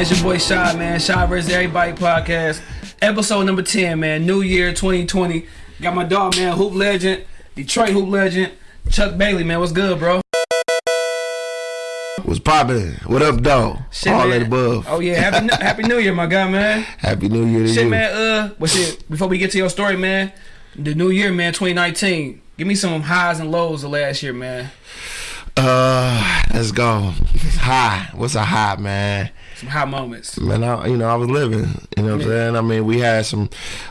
man? It's your boy Shy, man. Shy vs. Everybody podcast. Episode number 10, man. New Year 2020. Got my dog, man. Hoop legend. Detroit Hoop legend. Chuck Bailey, man. What's good, bro? What's poppin'? What up, dog? Shit, All man. that above. Oh, yeah. Happy, Happy New Year, my guy, man. Happy New Year to Shit, you. man. Uh, but shit, before we get to your story, man, the new year, man, 2019. Give me some highs and lows of last year, man. Uh, let's go. High. What's a high, man? Some high moments. Man, I, you know, I was living. You know what I'm saying? I mean, we had some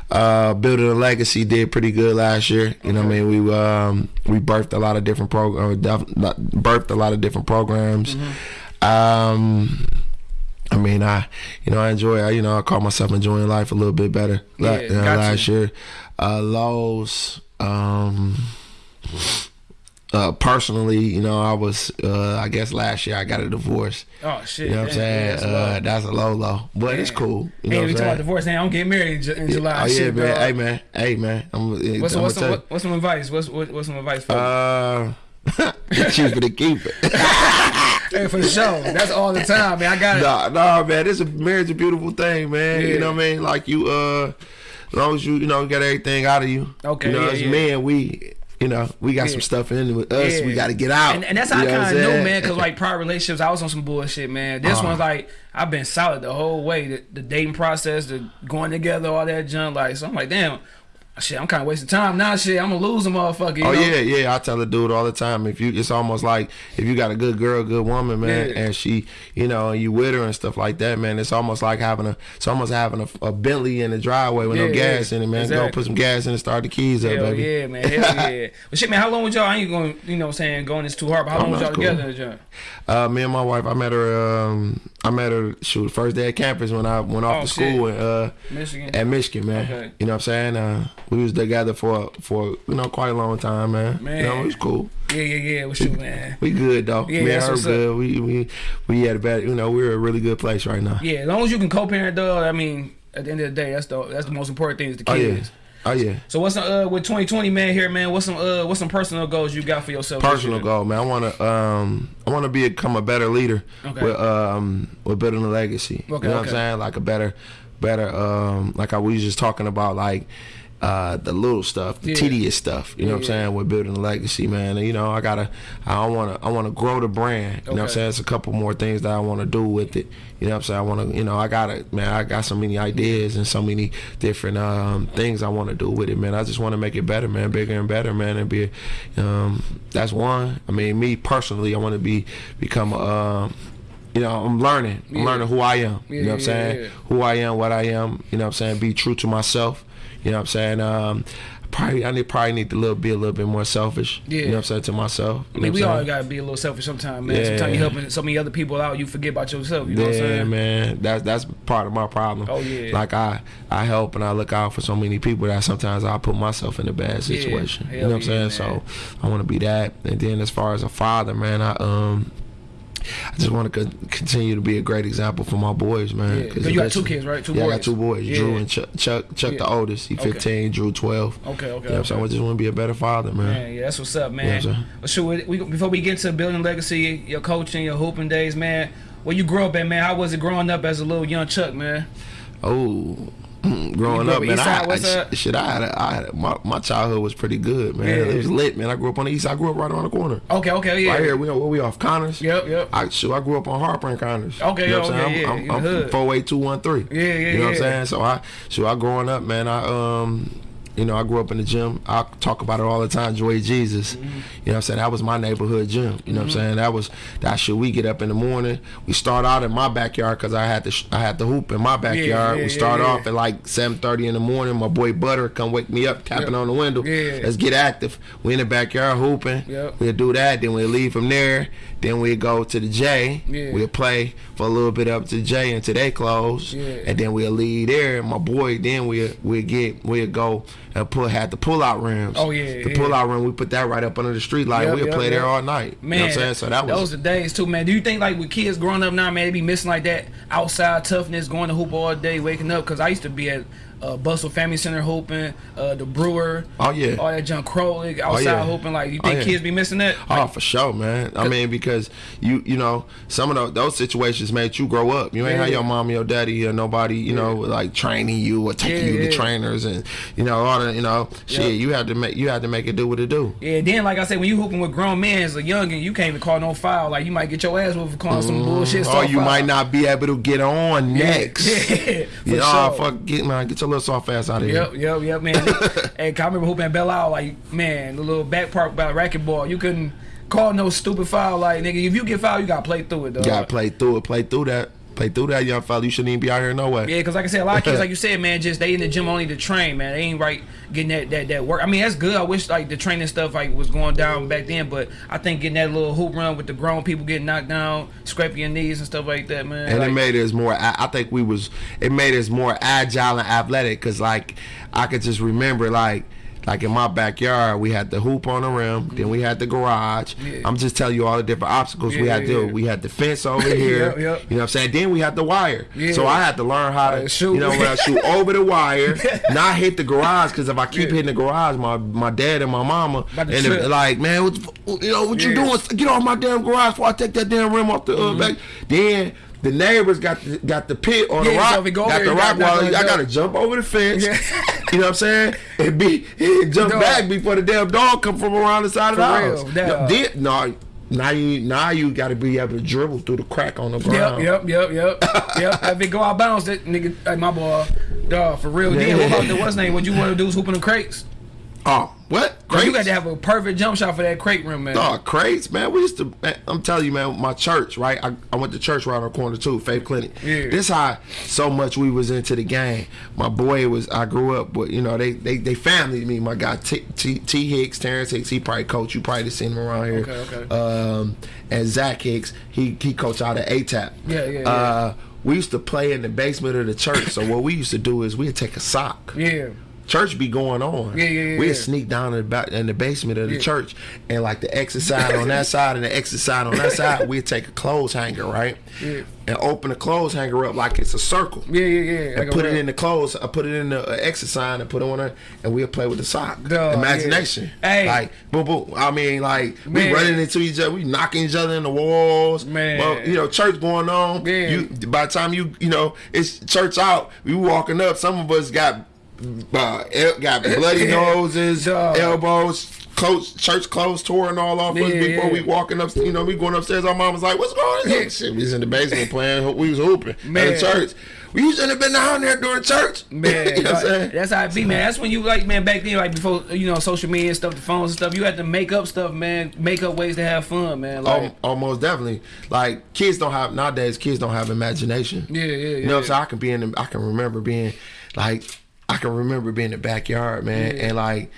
uh building a legacy did pretty good last year. You know what I mean? We um we birthed a lot of different programs, birthed a lot of different programs. Mm-hmm. Um I mean, I, you know, I enjoy. I, you know, I call myself enjoying life a little bit better. Yeah, uh, got last you. year, uh, lows. Um, uh, personally, you know, I was. Uh, I guess last year I got a divorce. Oh, shit. You know what I'm saying? that's uh, that's a low low, but it's cool. You Hey, know we I'm about divorce now. I'm getting married in, Ju- in July. Oh yeah, shit, man. dog. Hey man. Hey man. I'm, What's, I'm what's, some, what, what's some advice? What's what, what's some advice for? Uh, cheaper to keep it. Hey, for sure. That's all the time, man. I got it. Nah, nah, man. This a marriage a beautiful thing, man. Yeah. You know what I mean? Like you, uh, as long as you, you know, get everything out of you. Okay, You know, yeah, as yeah. men, we, you know, we got Yeah. some stuff in with us. Yeah. We got to get out. And, and that's how You I kind of knew, man, because like prior relationships, I was on some bullshit, man. This Uh. one's like I've been solid the whole way. The, the dating process, the going together, all that junk. Like, so I'm like, damn, shit, I'm kind of wasting time now. Shit, I'm gonna lose a motherfucker. You Oh know? yeah, yeah. I tell a dude all the time. If you, it's almost like if you got a good girl, good woman, man, Yeah. and she, you know, and you with her and stuff like that, man. It's almost like having a, it's almost having a, a Bentley in the driveway with no gas yeah. in it, man. Go put some gas in and start the keys up, Hell baby. yeah, man. Hell yeah. But shit, man, how long was y'all? I ain't going, you know, what I'm saying going this too hard. But how Oh, long was y'all cool. together, John? Uh, me and my wife, I met her. Um, I met her shoot first day at campus when I went off Oh, to school in, uh, Michigan. at Michigan, man. Okay. You know what I'm saying? Uh, we was together for for you know quite a long time, man. Man. You know, it was cool. Yeah, yeah, yeah. What's you, man? We good though. Yeah, me and her what's up. good. We we we had a bad. You know, we're a really good place right now. Yeah, as long as you can co-parent, though. I mean, at the end of the day, that's the that's the most important thing is the Oh yeah. Oh yeah. So what's some, uh with 2020 man here man? What's some uh what's some personal goals you got for yourself? Personal goal, man. I want to um I want to become a better leader Okay. with um with building a legacy. Okay, you know what. I'm saying? Like a better better um like I was just talking about like uh the little stuff, the Yeah. tedious stuff. You know what I'm saying? yeah. With building a legacy, man. And, you know, I gotta I want to I want to grow the brand. You know what I'm saying? It's a couple more things that I want to do with it. You know what I'm saying? I want to you know I gotta man I got so many ideas and so many different um things I want to do with it, man. I just want to make it better, man, bigger and better, man, and be um that's one. I mean, me personally, I want to be become um you know, I'm learning. I'm Yeah. learning who I am. Yeah, you know what I'm yeah, saying? yeah. Who I am, what I am. You know what I'm saying? Be true to myself. You know what I'm saying? Um, probably I need probably need to little be a little bit more selfish. Yeah. You know what I'm saying to myself. I mean, we all gotta be a little selfish sometimes, man. Yeah. Sometimes you helping so many other people out, you forget about yourself. You know what I'm yeah, saying? man. That's that's part of my problem. Oh, yeah. Like I I help and I look out for so many people that sometimes I put myself in a bad situation. Yeah, you know what I'm yeah, saying? man. So I want to be that. And then as far as a father, man, I um. I just want to continue to be a great example for my boys, man. Yeah, 'cause you got two kids, right? Two yeah, I got two boys. Yeah. Drew and Chuck. Chuck, Chuck the Yeah. oldest. He Okay. 15. Drew 12. Okay, okay. You know what I'm? I just want to be a better father, man. Man, yeah, that's what's up, man. But sure, we, we- before we get to building legacy, your coaching, your hooping days, man. Where you grew up at, man? How was it growing up as a little young Chuck, man? Oh, growing up, man, I, I, shit, I had, a, I had my, my childhood was pretty good, man. Yeah. It was lit, man. I grew up on the east. side. I grew up right around the corner. Okay, okay, yeah. Right here, we where we off Connors. Yep, yep. I shoot, I grew up on Harper and Connors. Okay, you know what okay, I'm saying? yeah, I'm, I'm. I'm four eight two one three. Yeah, yeah, You know what I'm saying? So I, so I growing up, man. I um, you know, I grew up in the gym. I talk about it all the time. Joy Jesus. Mm-hmm. You know what I'm saying? That was my neighborhood gym. You know what I'm saying? That was that shit. We get up in the morning. We start out in my backyard because I had to sh- I had to hoop in my backyard. yeah, we start yeah. off at like 7:30 in the morning. My boy Butter come wake me up, tapping on the window. Yeah. Let's get active. We in the backyard hooping. Yep. We'll do that. Then we'll leave from there. Then we go to the J. Yeah. We'll play for a little bit up to J until they close. Yeah. And then we'll leave there. My boy, then we'll we'll get we'll go Uh, pull had the pull out rims. Oh, yeah, The yeah. pull out rim, we put that right up under the street light. Yep, we'll yep, play yep. there all night. Man, you know what I'm saying? So that was those are days too, man. Do you think like with kids growing up now, man, they be missing like that outside toughness, going to hoop all day, waking up? Because I used to be at uh, Butzel Family Center hooping, uh, the Brewer. Oh, yeah. All that junk Crowley outside yeah. hooping. Like you Oh, think yeah. kids be missing that? Oh, for sure, man. I mean, because you you know some of those, those situations made you grow up. You ain't Yeah. have your mom or your daddy or nobody, you know, like training you or taking Yeah, you to yeah. trainers and you know all the you know shit. Yeah. You had to make you had to make it do what it do. Yeah, then like I said, when you hooping with grown men as a youngin, you can't even call no foul. Like you might get your ass whooped for calling some bullshit. Or Mm-hmm. you foul. might not be able to get on next. Yeah, for Yeah, oh, sure. fuck, get man, get your little soft ass out of here. Yep, yep, yep, man. and I remember hooping at Belle Isle, like, man, the little back park about racquetball. You couldn't call no stupid foul. Like, nigga, if you get foul, you gotta play through it, though. You gotta play through it, play through that, play through that, young fella. You shouldn't even be out here no way. Yeah, because like I said, a lot of kids, like you said, man, just they in the gym only to train, man. They ain't right getting that, that that work. I mean, that's good. I wish like the training stuff like was going down back then, but I think getting that little hoop run with the grown people getting knocked down, scraping your knees and stuff like that, man. and like, it made us more. I I think we was. It made us more agile and athletic because, like, I could just remember, like, like in my backyard, we had the hoop on the rim, then we had the garage. Yeah. I'm just telling you all the different obstacles we had to do. We had the fence over here. Yep, yep. You know what I'm saying? Then we had the wire. Yeah. So I had to learn how to Uh, shoot. You know, when I shoot over the wire, not hit the garage because if I keep Yeah. hitting the garage, my my dad and my mama and if, like, man, what you know what you doing? Get off my damn garage before I take that damn rim off the uh, back. Then the neighbors got the, got the pit on the Mm-hmm. Rock, so go got the rock wall. I gotta jump over the fence. Yeah. You know what I'm saying? And be and jump Dog. back before the damn dog come from around the side of the real, house. dog. Then- no, now you now you got to be able to dribble through the crack on the ground. yep, yep, yep, yep. If it go out bounds, that nigga, hey, my boy, dog, for real. Then what about the what's name? What you want to do is hooping the crates? Oh, what? Bro, you got to have a perfect jump shot for that crate rim, man. Oh, crates, man. We used to. Man, I'm telling you, man. My church, right? I, I went to church right on the corner too, Faith Clinic. Yeah. This how so much we was into the game. My boy was. I grew up, but you know they they they family to me. My guy T, T, T Hicks, Terrence Hicks. He probably coach. You probably seen him around here. Okay, okay. Um, and Zach Hicks. He he coach out at ATAP. Yeah, yeah, yeah. Uh, we used to play in the basement of the church. so what we used to do is we'd take a sock Yeah, church be going on. Yeah, yeah, yeah, We'd sneak down in the, back, in the basement of the Yeah. church and like the exit side on that side and the exit side on that side, we'd take a clothes hanger, right? Yeah. And open the clothes hanger up like it's a circle. yeah, yeah, yeah. And Like put it in the clothes. I put it in the uh, exit sign and put it on there, and we'll play with the sock. Dog, Imagination. yeah. Hey. like boom, boom. I mean, like Man. we running into each other, we knocking each other in the walls. Man. well, you know, church going on. Yeah. You by the time you you know it's church out, we walking up. Some of us got uh, got bloody noses, elbows. Clothes, church clothes torn all off us before yeah. we walking up. You know, we going upstairs. Our mom was like, "What's going on?" Shit, we was in the basement playing. We was hooping Man. at the church. We shouldn't have been down there during church. Man, you know what I'm that's how it be, man. That's when you like, man. Back then, like before, you know, social media and stuff, the phones and stuff. You had to make up stuff, man. Make up ways to have fun, man. Like, Al- almost definitely. Like kids don't have nowadays. Kids don't have imagination. yeah, yeah, yeah. You know what I'm saying? I can be in. The, I can remember being like. I can remember being in the backyard, man, and like,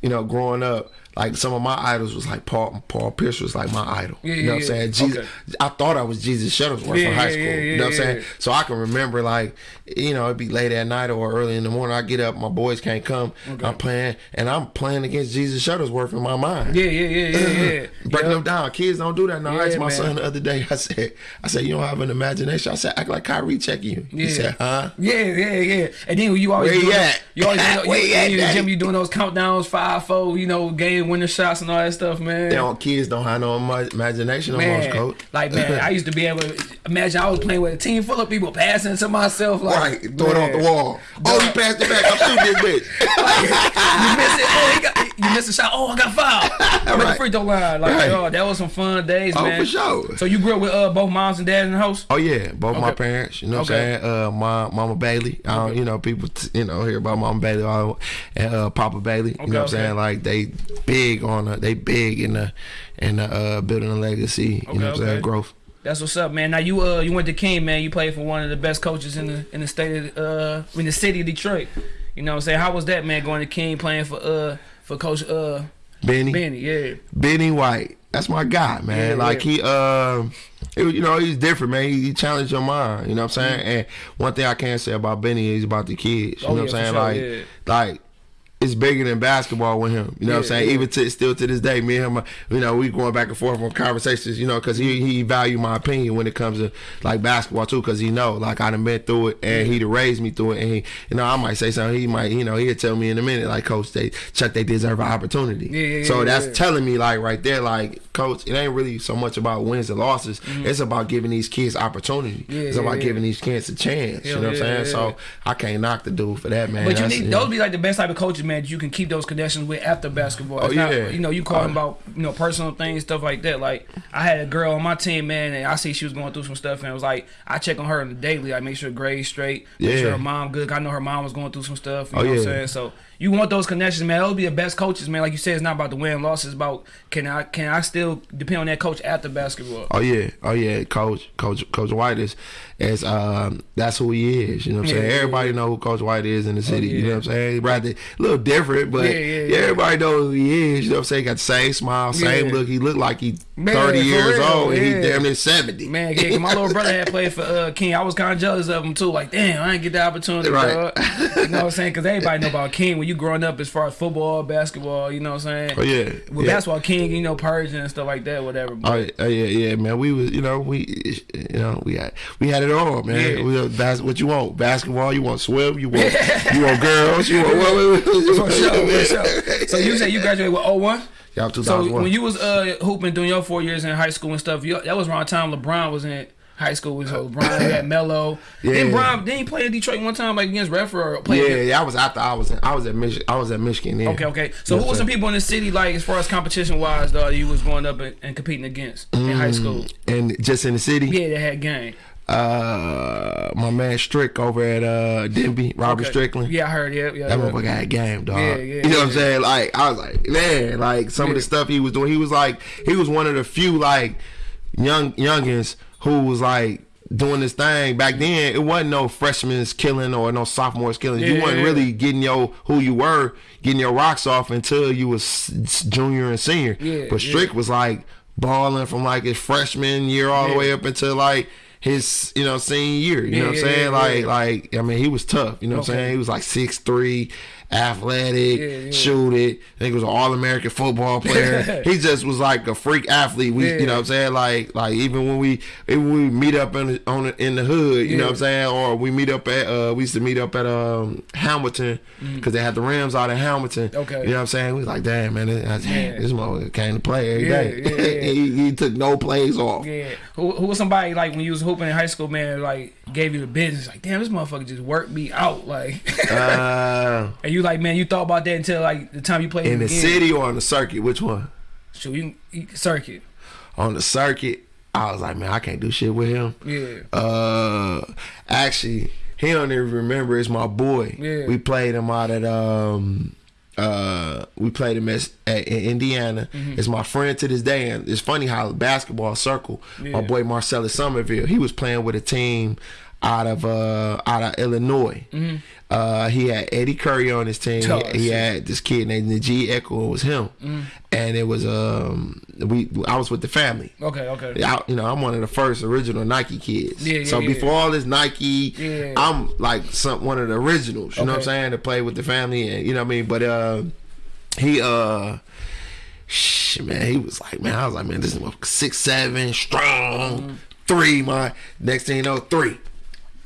you know, growing up. Like some of my idols was like Paul. Paul Pierce was like my idol. Yeah, you know yeah, what I'm saying? Jesus. Okay. I thought I was Jesus Shuttlesworth Yeah, in high school. you know what I'm saying? So I can remember like, you know, it'd be late at night or early in the morning. I get up, my boys can't come. I'm playing, and I'm playing against Jesus Shuttlesworth in my mind yeah, yeah, yeah, yeah, yeah. breaking them down. Kids don't do that now. I asked my man. son the other day. I said, I said, you don't have an imagination. I said, act like Kyrie checking you. He said, huh? Yeah, yeah, yeah. And then you always Where you those- you always you, you at, daddy? gym. You doing those countdowns, five, four, you know, winner shots and all that stuff, man. They don't, kids don't have no imagination man, almost, coach. like man, I used to be able to imagine I was playing with a team full of people passing to myself, like right, throw it off the wall. Oh, you passed it back. I'm shooting this bitch. you miss it. Oh, he got, you missed a shot. Oh, I got fouled. I'm at the Right. free throw line. Like, Right. oh, that was some fun days, Oh, man. for sure. So you grew up with uh, both moms and dads in the house? Oh yeah, both my parents. You know what I'm saying? Uh, my mama Bailey. I don't, you know, people, t- you know, hear about Mama Bailey all, and uh, Papa Bailey. You Okay, know what I'm saying? Like they big on the, they big in the, in the uh, building a legacy. You know what I'm saying? Growth. That's what's up, man. Now you uh you went to King, man. You played for one of the best coaches in the in the state of uh in the city of Detroit. You know what I'm saying? How was that, man, going to King playing for uh for Coach uh Benny. Benny? Yeah. Benny White. That's my guy, man. Yeah, like yeah. he uh it you know, he's different, man. He, he challenged your mind. You know what I'm saying? And one thing I can say about Benny is about the kids. You Mm. Oh, know what I'm saying? for like yeah. like it's bigger than basketball with him. You know what I'm saying? yeah. Even to still to this day, me and him, you know, we going back and forth on conversations. You know, because he he value my opinion when it comes to like basketball too, because he know like I done been through it and he'd raised me through it. And he, you know, I might say something. He might, you know, he'll tell me in a minute like, Coach, they Chuck, they deserve an opportunity. Yeah, yeah, so yeah, that's yeah. telling me like right there, like Coach, it ain't really so much about wins and losses. It's about giving these kids opportunity. Mm-hmm. Yeah, it's yeah, about yeah. giving these kids a chance. you know what I'm saying? yeah, So. I can't knock the dude for that, man. But you That's- need yeah. those be like the best type of coaches, man. That You can keep those connections with after basketball. Oh, It's not- you know, you calling Oh. Uh-huh. about you know personal things, stuff like that. Like I had a girl on my team, man, and I see she was going through some stuff, and it was like I check on her on the daily. I make sure grades straight, make Yeah. sure her mom good. I know her mom was going through some stuff. You Oh, know what I'm yeah. saying? So you want those connections, man. Those be the best coaches, man. Like you said, it's not about the win and loss. It's about can I can I still depend on that coach after basketball. Oh yeah, oh yeah, Coach Coach Coach White is is um that's who he is. You know what I'm Yeah, saying? yeah, Everybody know who Coach White is in the city. You know what I'm saying? Rather a little different, but Yeah, yeah, yeah. everybody know who he is. You know what I'm saying? Got the same smile, same Yeah. look. He looked like he Man, 30 years real, old, and he damn near 70. Man, yeah, my little brother had played for uh, King. I was kind of jealous of him too. Like, damn, I didn't get the opportunity. Right. dog. You know what I'm saying? Because everybody know about King when you growing up as far as football, basketball. You know what I'm saying? Oh yeah, With yeah. basketball, King, you know, Pershing and stuff like that, whatever. Oh, yeah, oh, yeah, yeah, man. We was, you know, we, you know, we had, we had it all, man. Yeah. We, bas- what you want? Basketball? You want swim? You want, you want girls? You want for sure, for sure. So you said you graduated with 01? Y'all So when you was uh, hooping doing your four years in high school and stuff, you, that was around the time LeBron was in high school. So LeBron had Melo. Yeah. Then Bron, then he played in Detroit one time like against Redford or played yeah, yeah, I was after I was in, I was at Michigan. I was at Michigan. Then. Okay, okay. So Yes, who were some people in the city like as far as competition wise though you was going up and, and competing against in Mm. high school? And just in the city, Yeah, they had game. uh, my man Strick over at uh Denby, Robert Okay. Strickland. Yeah, I heard. Yeah, yeah. That yeah. motherfucker had game, dog. Yeah, yeah, you know what I'm saying? Like I was like, man, like some of the stuff he was doing. He was like, he was one of the few like young youngins who was like doing this thing back then. It wasn't no freshmen's killing or no sophomores killing. you Yeah, wasn't yeah, really getting your who you were, getting your rocks off until you was junior and senior. Yeah, but. Strick was like balling from like his freshman year all the way up until like. His, you know, senior year. You know what I'm saying? like, like, I mean, he was tough. You know what I'm saying? He was like six three, athletic, Yeah, yeah. shoot it. I think he was an all American football player. he just was like a freak athlete. We, Yeah. you know what I'm saying? Like, like even when we, even when we meet up in the, on the, in the hood, you know what I'm saying? Or we meet up at, uh, we used to meet up at um Hamilton because they had the Rams out in Hamilton. Mm. Okay. You know what I'm saying? We was like, damn man, this, Yeah. this motherfucker came to play every day. he, he took no plays off. Yeah. Who, who was somebody like when you was hooping in high school, man? Like gave you the business, like damn, this motherfucker just worked me out, like. Uh, and you like, man, you thought about that until like the time you played in the again. city or on the circuit? Which one? Shoot, you, you circuit. On the circuit, I was like, man, I can't do shit with him. Yeah. Uh, actually, he don't even remember. It's my boy. Yeah. We played him out at um, uh, we played him at, at in Indiana. Mm-hmm. It's my friend to this day, and it's funny how basketball circle. Yeah. My boy Marcellus Somerville. He was playing with a team out of uh out of Illinois. Uh, he had Eddie Curry on his team. Oh, he had this kid named Najee Echo. It was him, and it was um we I was with the family. Okay, okay. I, you know, I'm one of the first original Nike kids. Yeah, yeah, so yeah. before all this Nike, Yeah. I'm like some one of the originals. You know what I'm saying? To play with the family, and you know what I mean. But uh, he uh, shit, man, he was like, man, I was like, man, this is six seven, strong, Mm-hmm. three. My next thing you know, three.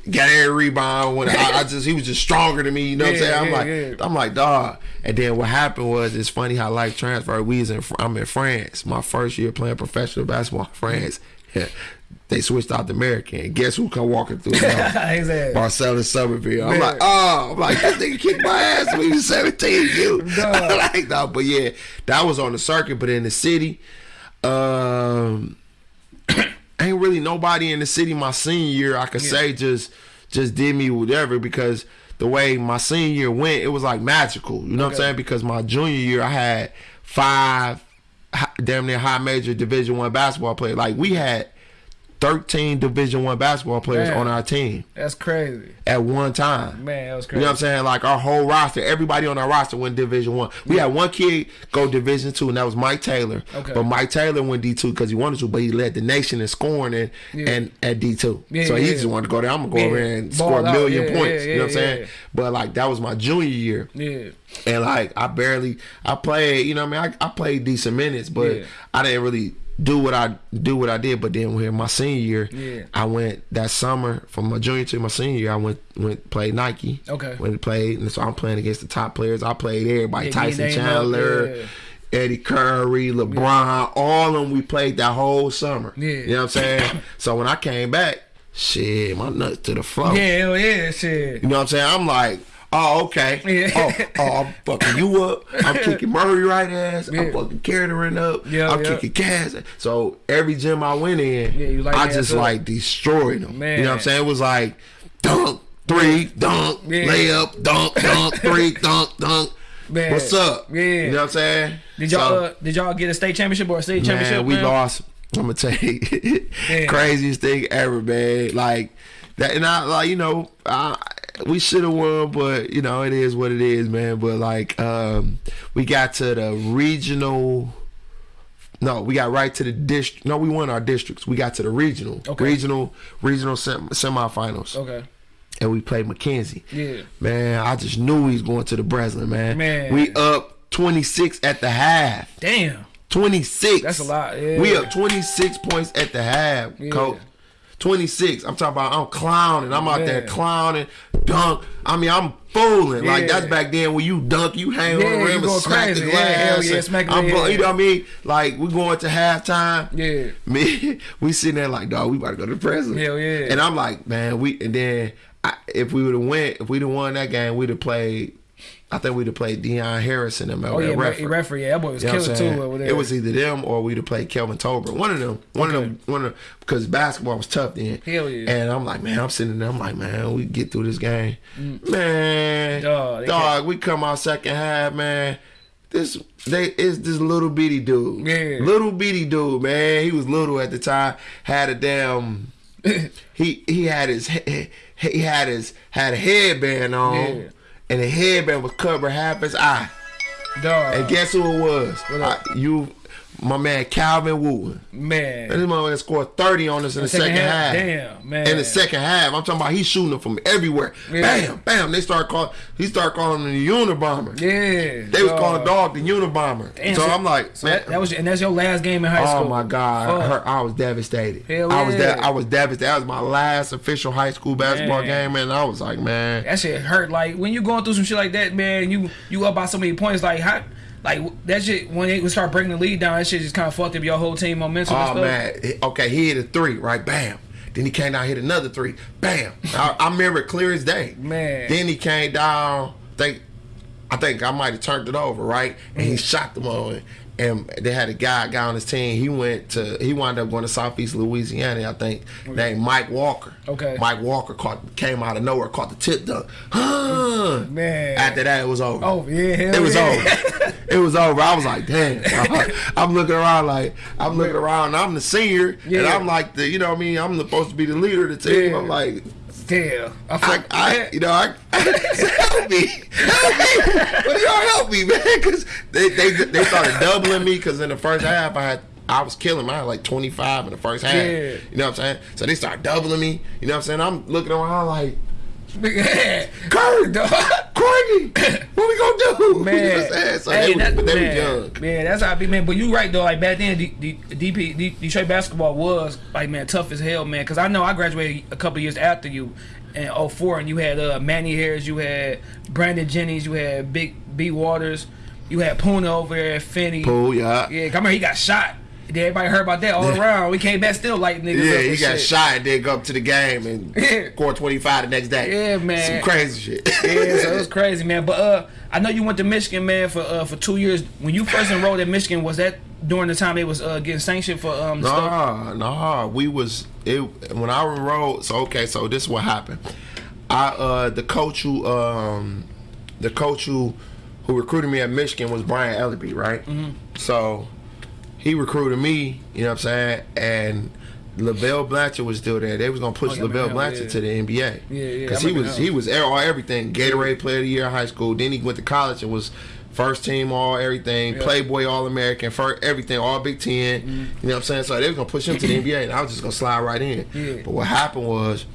Got every rebound when I, I just he was just stronger than me. You know what I'm saying? I'm yeah, like yeah. I'm like dog. And then what happened was it's funny how life transferred. We was in I'm in France. My first year playing professional basketball in France. Yeah. They switched out the American. And guess who come walking through exactly. Marcellus Somerville. I'm Man. like, oh, I'm like, this nigga kicked my ass when he was 17. You like no, but yeah, that was on the circuit, but in the city, um ain't really nobody in the city my senior year I could say just just did me whatever because the way my senior year went, it was like magical. You know what I'm saying? Because my junior year I had five damn near high major division one basketball players. Like we had 13 Division One basketball players Man. on our team That's crazy. at one time. Man, that was crazy. You know what I'm saying? Like our whole roster, everybody on our roster went Division One. We had one kid go Division Two, and that was Mike Taylor. Okay. But Mike Taylor went D two because he wanted to, but he led the nation in scoring and Yeah. and at D two. Yeah, so he yeah. just wanted to go there. I'm gonna go over Yeah. there and Ball score a million Yeah, points. yeah, you know what I'm yeah, saying? yeah. But like that was my junior year. Yeah. And like I barely, I played. You know, what I mean, I, I played decent minutes, but Yeah. I didn't really do what I do what I did. But then when my senior year, Yeah. I went that summer from my junior to my senior year. I went went played Nike. Okay. Went played, and so I'm playing against the top players. I played everybody: Yeah, Tyson get your name Chandler. up, yeah. Eddie Curry, LeBron, all of them we played that whole summer. Yeah. You know what I'm saying? so when I came back, shit, my nuts to the floor. Yeah, hell yeah, shit. You know what I'm saying? I'm like, oh, okay. Yeah. Oh, oh, I'm fucking you up. I'm kicking Murray-Wright ass. Yeah. I'm fucking Kettering up. Yeah, I'm yeah. kicking Cass. So every gym I went in, light I just up. like destroyed them. Man. You know what I'm saying? It was like dunk, three, dunk, layup, dunk, dunk, three, dunk, dunk. Man. What's up? Yeah. You know what I'm saying? Did y'all So- uh, did y'all get a state championship or a state championship? man, we lost. I'm gonna tell you, craziest thing ever, man. Like that, and I like you know, I, we should have won, but you know, it is what it is, man. But like, um, we got to the regional. No, we got right to the district. No, we won our districts. We got to the regional, Okay. regional, regional sem- semifinals, Okay. and we played Mackenzie. Yeah. Man, I just knew he was going to the Breslin, man. Man. We up 26 at the half. Damn. 26. That's a lot, yeah. We up 26 points at the half, Yeah. coach. 26. I'm talking about I'm clowning. I'm out there clowning, dunk. I mean, I'm fooling. Like that's back then when you dunk, you hang Yeah, on the you rim and smack crazy. the Yeah, glass. hell yeah, and smack I'm, yeah. You know what I mean? Like we going to halftime. Yeah. Me, we sitting there like, dog, we about to go to the president. Hell yeah. And I'm like, man, we and then I, if we would have went, if we'd have won that game, we'd have played. I think we'd have played Deion Harrison and Oh yeah, Redford. referee. referee. Yeah, that boy was You know killer too saying? over there. It was either them or we'd have played Kelvin Torbert. One of them. One of them. One of them. Because basketball was tough then. Hell yeah. And I'm like, man, I'm sitting there. I'm like, man, we get through this game. Man, Mm. Dog, dog, we come out second half, man. This they is this little bitty dude. Yeah. Little bitty dude, man. He was little at the time. Had a damn. he he had his he he had his had a headband on, Yeah. And the headband was covering half his eye. Dog. And guess who it was? I- you, my man Calvin Wooten. man. And this motherfucker scored 30 on us in the second, half. Damn, man. In the second half, I'm talking about he's shooting them from everywhere. Yeah. Bam, bam. They start calling. He started calling him the Unabomber. Yeah. They was calling the dog the Unabomber. Damn, so so- I'm like, So man, that, was and that's your last game in high Oh school. Oh my God! Her, I was devastated. Hell I was yeah. that I was devastated. That was my last official high school basketball Man. game, and I was like, man, That shit hurt. Like when you going through some shit like that, man. You you up by so many points. Like how, like that shit when they would start breaking the lead down. That shit just kind of fucked up your whole team momentum. Oh man, okay, he hit a three, right? Bam. Then he came down, hit another three, bam. I, I remember it clear as day. Man. Then he came down. Think, I think I might have turned it over, right? And Mm. he shot the on. And they had a guy, guy on his team. He went to, he wound up going to Southeast Louisiana, I think, named Mike Walker. Okay. Mike Walker caught, came out of nowhere, caught the tip dunk. Huh. Man. After that, it was over. Oh yeah, It was yeah. over. It was over. I was like, damn. I'm looking around like I'm looking around. I'm the senior, and I'm like the, you know what I mean. I'm supposed to be the leader of the team. Yeah. I'm like, Damn. I, I, fuck, I, you know, I help me, help me. What y'all help me, man? Because they, they they started doubling me. Because in the first half, I had. I was killing mine like 25 in the first half. Yeah. You know what I'm saying? So they started doubling me. You know what I'm saying? I'm looking around like. Kurt. Courtney, what we gonna do? You know what Man, So Hey, they, was, that- they man, young. Man, that's how I be, man. But you right though. Like back then, D, D, DP, D, Detroit basketball was like man tough as hell, man. Because I know I graduated a couple years after you in 04, and you had uh, Manny Harris, you had Brandon Jennings, you had Big B Waters, you had Puna over there, Finney. Oh yeah. Yeah, come here, he got shot. Then everybody heard about that all around. We came back still like niggas. Yeah, he got shit. shot and then go up to the game and Yeah. score 25 the next day. Yeah, man. Some crazy shit. yeah, so it was crazy, man. But uh, I know you went to Michigan, man, for uh, for two years. When you first enrolled at Michigan, was that during the time they was uh, getting sanctioned for um the stuff? Nah, nah. We was it when I enrolled. So okay, so this is what happened. I uh the coach who um the coach who who recruited me at Michigan was Brian Ellerbe, right? Mm-hmm. So he recruited me. You know what I'm saying? And LaVell Blanchard was still there. They was gonna push Oh, yeah, LaVell man, Blanchard yeah. to the NBA. Yeah, yeah, Because he was he was all everything. Gatorade Player of the Year in high school. Then he went to college and was first team all everything. Yeah. Playboy All American. First everything all Big 10 You know what I'm saying? So they was gonna push him to the NBA, and I was just gonna slide right in. But what happened was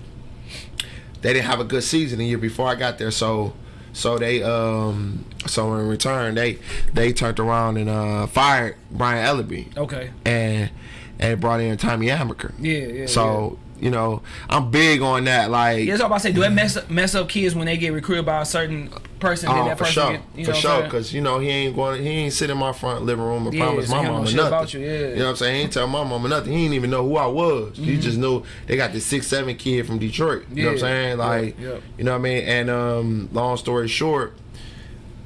they didn't have a good season the year before I got there, so so they um so in return they they turned around and uh fired Brian Ellerbe Okay. and and brought in Tommy Amaker. Yeah, yeah. So you know I'm big on that. Like yeah. That's all about to say. Do that mess up, mess up kids when they get recruited by a certain person? Oh, that for person sure, get, you for know sure, I'm saying? because you know he ain't going, he ain't sit in my front living room and Yeah, promise so my mama nothing. about you, yeah. know what I'm saying? He ain't tell my mama nothing. He didn't even know who I was. He just knew they got this six seven kid from Detroit. You know what I'm Mm-hmm. Saying? Like, yeah, yeah. you know what I mean? And um, long story short.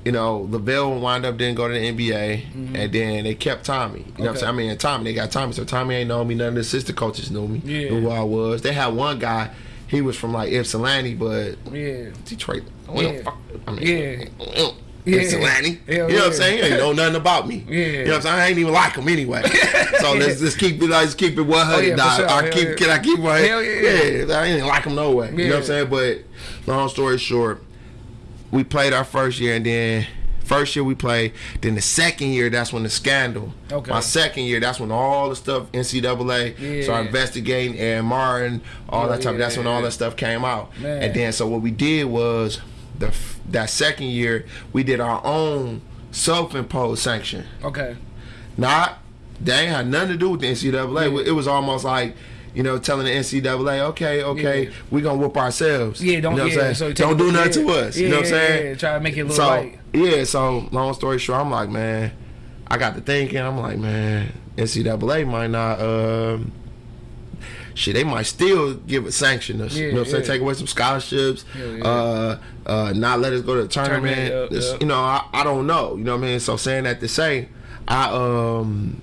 You know, LaVell wind up didn't go to the NBA, and then they kept Tommy. You know what I'm Mm-hmm. Saying? I mean, Tommy, they got Tommy, so Tommy ain't know me. None of the assistant coaches knew me, Yeah. knew who I was. They had one guy, he was from like Ypsilanti, but Yeah. Detroit. We Yeah. fuck. I mean, Yeah. Yeah. Ypsilanti. Hell you know what. I'm saying? He ain't know nothing about me. Yeah. You know what I'm saying? I ain't even like him anyway. So let's just keep it. Let's keep it 100. Oh, yeah, sure. I keep. yeah. Can I keep my? Hell yeah. I ain't like him no way. You know what I'm saying? But long story short, we played our first year, and then first year we played. Then the second year, that's when the scandal. Okay. My second year, that's when all the stuff NCAA Yeah. started investigating Aaron Martin, all Oh, that type. That's when all that stuff came out. Man. And then so what we did was the that second year we did our own self-imposed sanction. Okay. Not they ain't had nothing to do with the NCAA. Yeah. It was almost like you know telling the NCAA, okay, okay, Yeah. we gonna whoop ourselves. Yeah. Don't. you know what yeah. So don't do nothing yeah. to us. Yeah, you know what I'm yeah, saying? Yeah. Try to make it a little so light. yeah, so long story short, I'm like, man, I got to thinking, I'm like, man, NCAA might not um shit, they might still give it sanction us. you know what I'm saying? yeah. Take away some scholarships, Yeah, yeah. uh uh not let us go to the tournament. Tournament, yeah, This- yeah. You know, I, I don't know. You know what I mean? So saying that to say, I um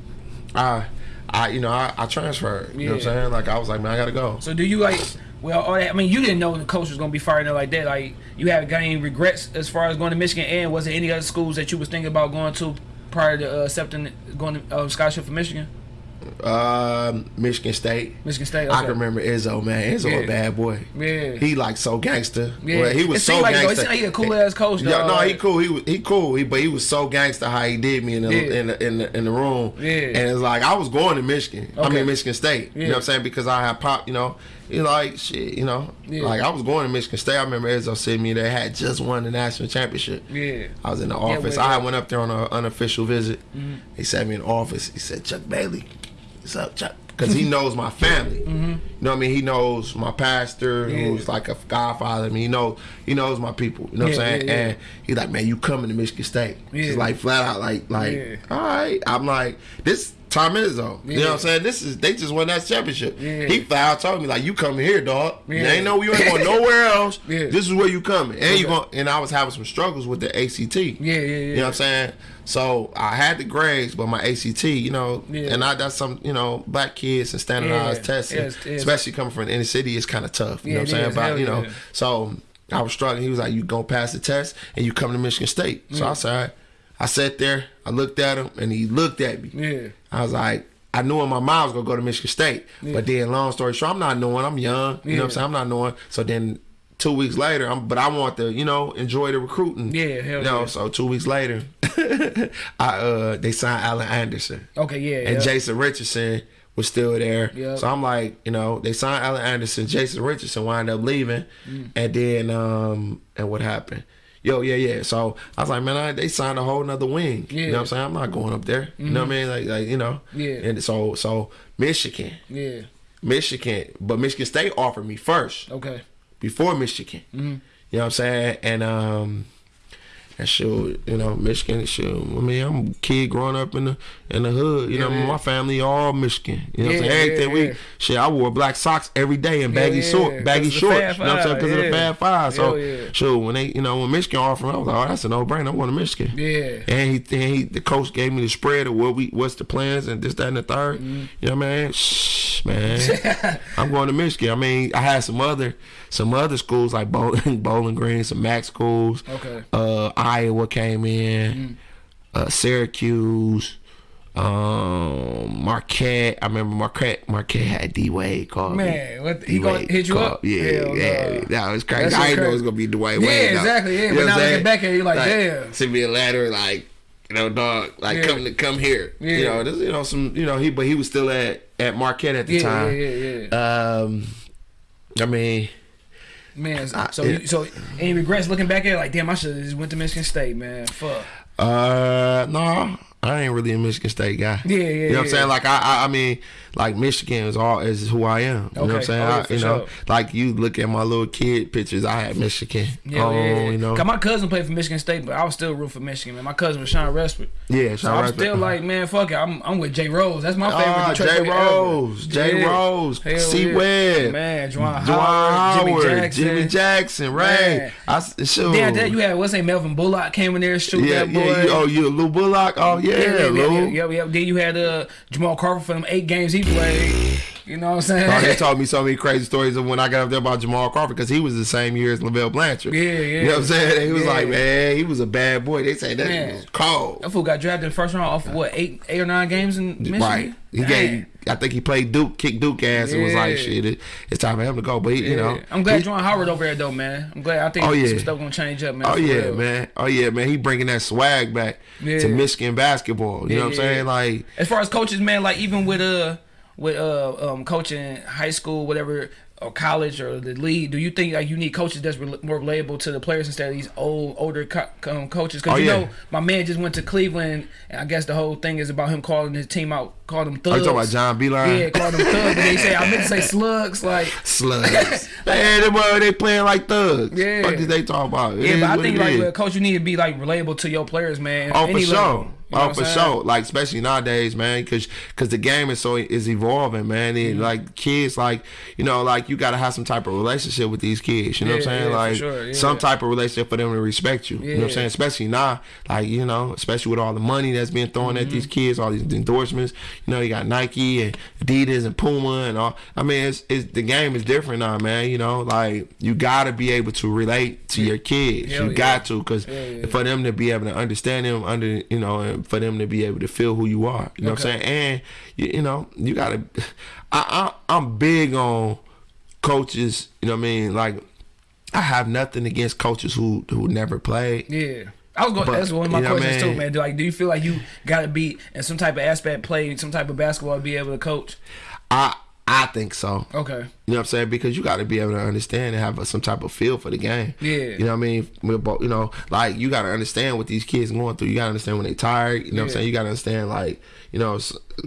I I you know, I, I transferred. You know what I'm saying? Like I was like, man, I gotta go. So do you like? Well, all that, I mean, you didn't know the coach was gonna be fired like that. Like, you haven't got any regrets as far as going to Michigan? And was there any other schools that you was thinking about going to prior to uh, accepting going to uh, scholarship for Michigan? Um Michigan State. Michigan State. I can remember Izzo, man. Izzo Yeah. a bad boy. Yeah. He like so gangster. Yeah. Well, he was seemed so like, though, it gangster. seemed like he a cool-ass coach, Yeah, no, he cool. He was he cool. He, but he was so gangster how he did me in the Yeah. in, the, in the in the room. Yeah. And it's like I was going to Michigan. I Okay. mean Michigan State. You know what I'm saying? Because I had pop. You know, you like shit. You know, Yeah. like I was going to Michigan State. I remember Izzo sent me. They had just won the national championship. Yeah. I was in the office. well, I. Went up there on an unofficial visit. He sent me in the office. He said, "Chuck Bailey, what's up, Chuck?" Because he knows my family. Mm-hmm. You know what I mean? He knows my pastor. Yeah. who's like a godfather. I mean, he knows he knows my people. You know what I'm saying? yeah, yeah. And he's like, "Man, you coming to Michigan State?" Yeah. Just like flat out, like like, Yeah. all right. I'm like, this Tom Izzo. You know what I'm saying? This is they just won that championship. Yeah. He out told me like, "You coming here, dog? You Yeah. ain't know you ain't going nowhere else. Yeah. This is where you coming." And you going and I was having some struggles with the ACT. Yeah, yeah, yeah. You know what I'm saying? So I had the grades, but my ACT, you know, Yeah. and I that's some, you know, black kids and standardized Yeah. testing, Yes, yes. especially coming from the inner city, is kind of tough. You Yeah, know what I'm saying? is. But Hell you know, yeah. so I was struggling. He was like, "You gonna pass the test and you come to Michigan State." So I said. I sat there, I looked at him, and he looked at me. Yeah. I was like, I knew in my mind I was gonna go to Michigan State, but then long story short, I'm not knowing. I'm young. You know what I'm saying? I'm not knowing. So then. Two weeks later, I'm, but I want to, you know, enjoy the recruiting. Yeah, hell you know, yeah. so two weeks later, I uh they signed Alan Anderson Okay, yeah. and yeah. Jason Richardson was still there. Yep. So I'm like, you know, they signed Alan Anderson, Jason Richardson wind up leaving, Mm. and then um and what happened? Yo, yeah, yeah. So I was like, man, I, they signed a whole nother wing. You Yeah. Mm-hmm. know what I'm saying? I'm not going up there. You know what I mean? Like, like you know. Yeah. And so, so Michigan, Yeah. Michigan, but Michigan State offered me first Okay. before Michigan. Mm-hmm. You know what I'm saying? And um and shoot, you know, Michigan, shoot. I mean, I'm a kid growing up in the in the hood. You know, Yeah, yeah. my family all Michigan. You know what I'm Yeah, saying? Everything yeah, we yeah. shit, I wore black socks every day and baggy yeah, short, baggy 'cause of the shorts. You know what I'm saying? Because of the yeah. Fab Five. So, yeah. sure, when they, you know, when Michigan offered, me, I was like, oh, that's a no brainer. I'm going to Michigan. Yeah. And he, and he, the coach gave me the spread of what we, what's the plans and this, that, and the 3rd Mm-hmm. You know what I mean? Shh, man. I'm going to Michigan. I mean, I had some other, some other schools like Bowling, Bowling Green, some Mac schools. Okay. Uh, Iowa came in. Uh, Syracuse. Um, Marquette. I remember Marquette. Marquette had D Wade called me. Man, what he gonna hit you called- up? Yeah, Hell yeah. no. That was crazy. That I didn't know it was gonna be Dwyane Yeah, Wade. though. exactly, yeah, You but now looking back at you're like, damn. Send me a letter, like you know, dog, like Yeah. come to come here. You know, this, you know some, you know, he but he was still at at Marquette at the Yeah, time. yeah, yeah, yeah. Um, I mean, Man, so I- so, yeah. you, so any regrets looking back at it? Like, damn, I should have just went to Michigan State, man. Fuck. Uh, no, I ain't really a Michigan State guy. Yeah, yeah, You know what I'm saying? Like I, I, I mean, like Michigan is all is who I am. You know what I'm saying? Oh, yeah, I, you know, like you look at my little kid pictures. I had Michigan. Yeah, oh, yeah, yeah. you know. My cousin played for Michigan State, but I was still root for Michigan, man. My cousin was Sean Rashford. Yeah, So Sean I'm Rashford. still like, man, fuck it. I'm I'm with Jay Rose. That's my favorite. Ah, Detroit Jay. Rose, Jay Yeah. Rose, Hell C. yeah. Webb, Man, Juwan Howard, Jimmy Jackson. Jimmy Jackson, right? Man. I s- sure. Then that you had what's name Melvin Bullock came in there shoot yeah, that boy. yeah. You, oh, you Lou Bullock? Oh, yeah, yeah, yeah, Lou. yeah, yeah, yeah. Then you had uh, Jamal Crawford for them eight games he played. You know what I'm saying? Oh, they told me so many crazy stories of when I got up there about Jamal Crawford because he was the same year as LaVell Blanchard. Yeah, yeah. You know what I'm saying? He was Yeah. like, man, he was a bad boy. They say that Man. was cold. That fool got drafted in the first round off of what eight, eight or nine games in Michigan. Right. He Dang. gave. I think he played Duke, kicked Duke ass, and was like, shit, it, it's time for him to go. But he, you know, Yeah. I'm glad he- Juwan Howard over there though, man. I'm glad. I think Oh, yeah. some stuff gonna change up, man. Oh yeah, real. man. Oh yeah, man. He bringing that swag back Yeah. to Michigan basketball. You know what I'm Yeah, yeah, saying? yeah. Like, As far as coaches, man, like even with uh with uh um coaching high school, whatever, or college or the league, do you think like you need coaches that's rel more relatable to the players instead of these old older co- um, coaches? Because Oh, you yeah. know, my man just went to Cleveland, and I guess the whole thing is about him calling his team out, calling them are thugs. you talking about John Beilein? Yeah, calling them thugs. But they say I meant to say slugs. Like Slugs. man, them, uh, they playing like thugs. Yeah. What did they talk about? It yeah, but I think like is. coach, you need to be like relatable to your players, man. Oh, for sure. level. You know oh, for sure. Like especially nowadays, man, because because the game is so is evolving, man. Mm-hmm. Like kids, like you know, like you got to have some type of relationship with these kids. You know what I'm saying? yeah, like sure, yeah. some type of relationship for them to respect you. You know what I'm saying? Especially now, like you know, especially with all the money that's being thrown at Mm-hmm. these kids, all these endorsements. You know, you got Nike and Adidas and Puma and all. I mean, it's, it's the game is different now, man. You know, like you got to be able to relate to your kids. Hell you yeah. got to, because Yeah, yeah. for them to be able to understand them under you know and for them to be able to feel who you are you know what i'm saying and you, you know you gotta I, I i'm big on coaches you know what i mean like i have nothing against coaches who who never played Yeah. I was going. But, That's one of my you know I questions too, man. Do, like, do you feel like you got to be in some type of aspect, play some type of basketball, to be able to coach? i i think so Okay. You know what I'm saying? Because you got to be able to understand and have a, some type of feel for the game. Yeah. You know what I mean? With both- You know, like you got to understand what these kids going through. You got to understand when they tired. You know what I'm saying? You got to understand like, you know,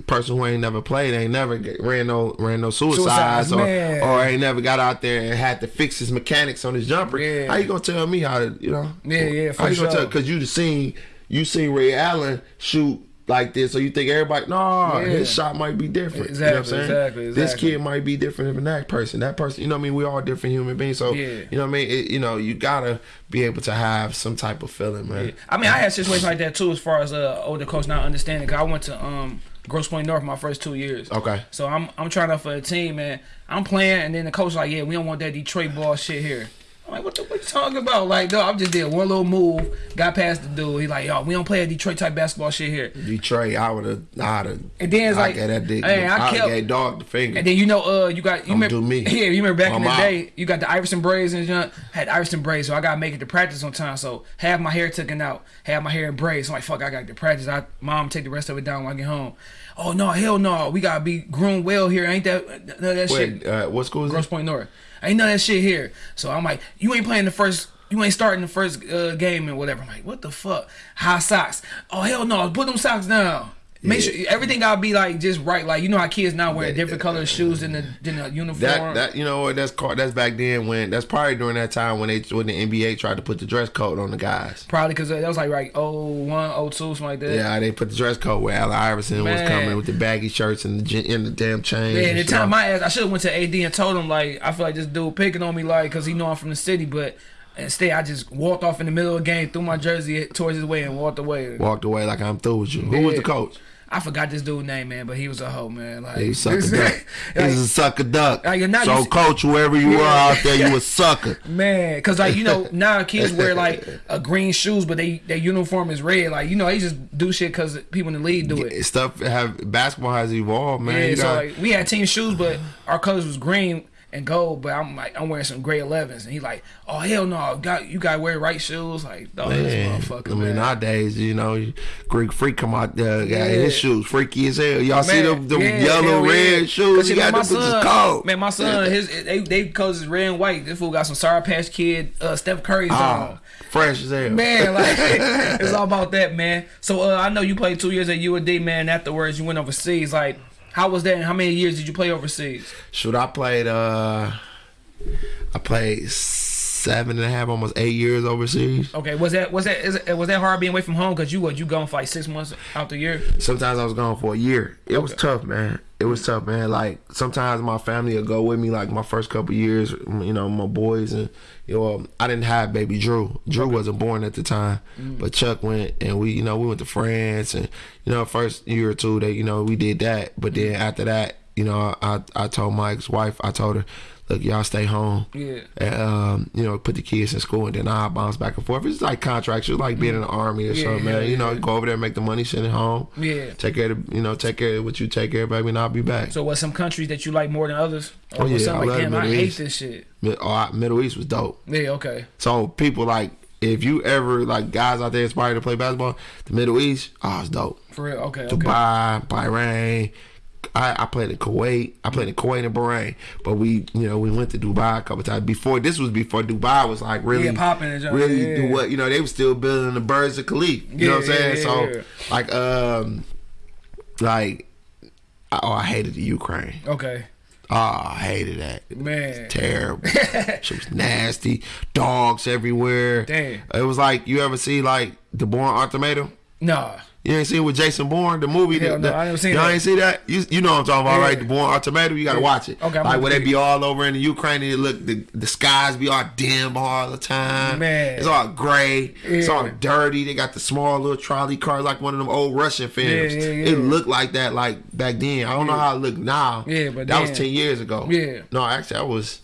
person who ain't never played, ain't never get, ran no ran no suicides, Suicides, or man. or ain't never got out there and had to fix his mechanics on his jumper. Yeah. How you gonna tell me how to? You know? Yeah, yeah, for How you gonna sure. tell? Because you seen you seen Ray Allen shoot. Like this, so you think everybody? No, Yeah. his shot might be different. you know what I'm Exactly, saying? exactly, This kid might be different than that person. That person, you know what I mean? We all different human beings. So, Yeah. you know what I mean? It, you know, you gotta be able to have some type of feeling, man. I mean, I had situations like that too, as far as uh, older coach not understanding. Cause I went to um Grosse Pointe North my first two years. Okay. So I'm I'm trying out for a team, man. I'm playing, and then the coach like, yeah, we don't want that Detroit ball shit here. I'm like, what the what you talking about? Like, no, I'm just did one little move, got past the dude. He like, yo, we don't play a Detroit type basketball shit here. Detroit, I would have, I'd have. And then it's I like, that dick. hey, I I, kept- gave dog the finger. And then you know, uh, you got you remember, do me. yeah, you remember back in I'm the out. day, you got the Iverson braids and you know, had Iverson braids, so I gotta make it to practice on time. So have my hair taken out, have my hair in braids. So I'm like, fuck, I got to practice. I mom take the rest of it down when I get home. Oh no, hell no, we gotta be groomed well here. Ain't that of that shit? Wait, uh, what school is Grosse it? Pointe North. Ain't none of that shit here. So I'm like, you ain't playing the first. You ain't starting the first uh, game and whatever. I'm like, what the fuck? High socks. Oh hell no! Put them socks down. Make Yeah. sure everything gotta be like just right. Like you know how kids now wear different color shoes than the than the uniform. That that you know that's called that's back then when that's probably during that time when they when the NBA tried to put the dress code on the guys. Probably because that was like right oh one oh two something like that. Yeah, they put the dress code where Allen Iverson was coming with the baggy shirts and the and the damn chains. Yeah, the time my ass, I should have went to AD and told him like I feel like this dude picking on me like because he know I'm from the city, but instead I just walked off in the middle of the game, threw my jersey towards his way and walked away. walked away like I'm through with you. Who was the coach? I forgot this dude name, man, but he was a hoe, man. Like He sucker duck. He's a sucker duck. Like, now so, you- coach, whoever you are out there, you a sucker. Man, cause like you know now kids wear like a green shoes, but they their uniform is red. Like you know they just do shit cause people in the league do it. Stuff have basketball has evolved, man. Yeah, You so got- like we had team shoes, but our colors was green and gold. But I'm like I'm wearing some gray 11s, and he like, oh hell no, got you gotta wear right shoes. Like, oh this Man, motherfucker, I mean, man. nowadays, you know, Greek freak come out there, got Yeah. his shoes freaky as hell. Y'all see them, them yeah, yellow, hell yeah. red shoes? You got my son, cold. man, my son, his they they colors is red and white. This fool got some Sour Patch Kid, uh, Steph Curry's Ah, on. fresh as hell. Man, like it's all about that, man. So uh, I know you played two years at UAD, man. Afterwards, you went overseas. Like, how was that? And how many years did you play overseas? Shoot, I played. uh I played seven and a half, almost eight years overseas. Okay, was that was that is, was that hard being away from home? Cause you what you gone for like six months out the year? Sometimes I was gone for a year. It was tough, man. It was tough, man. Like sometimes my family would go with me. Like my first couple years, you know, my boys and you know, I didn't have baby Drew. Drew wasn't born at the time, Mm. but Chuck went and we, you know, we went to France and you know, first year or two that you know we did that. But then after that, you know, I I told Mike's wife, I told her, look, y'all stay home. Yeah. And, um, you know, put the kids in school and then I bounce back and forth. It's like contracts. It's like being in the army or Yeah, something, yeah, man. You know, yeah. go over there, make the money, send it home. Yeah. Take care of, you know, take care of what you take care of, baby, and I'll be back. So was some countries that you like more than others? Or Oh, yeah, I like love damn, I hate East. this shit. Oh, I- Middle East was dope. Yeah, okay. So people like, if you ever like guys out there inspired to play basketball, the Middle East, oh, it's dope. For real, okay, okay. Dubai, Bahrain. I, I played in Kuwait. I played in Kuwait and Bahrain, but we, you know, we went to Dubai a couple times. Before this was before Dubai was like really Yeah, popping really yeah. do what you know. They were still building the Burj Khalifa. You know what I'm saying? yeah, so yeah. like, um, like, oh, I hated the Ukraine. Okay. Oh, I hated that. Man. Terrible. she was nasty. Dogs everywhere. Damn. It was like you ever see like the Bourne Ultimatum? Nah. You ain't seen with Jason Bourne the movie? Hell the, no, I never seen Y'all ain't see that? You, you know what I'm talking about, Yeah. right? The Bourne Ultimatum. You gotta Yeah. watch it. Okay, I'm like where they be all over in the Ukraine and look the the skies be all dim all the time. Man. it's all gray. It's all dirty. They got the small little trolley cars like one of them old Russian films. Yeah, yeah, It looked like that like back then. I don't know how it looked now. Yeah, but that was ten years ago. Yeah. No, actually, I was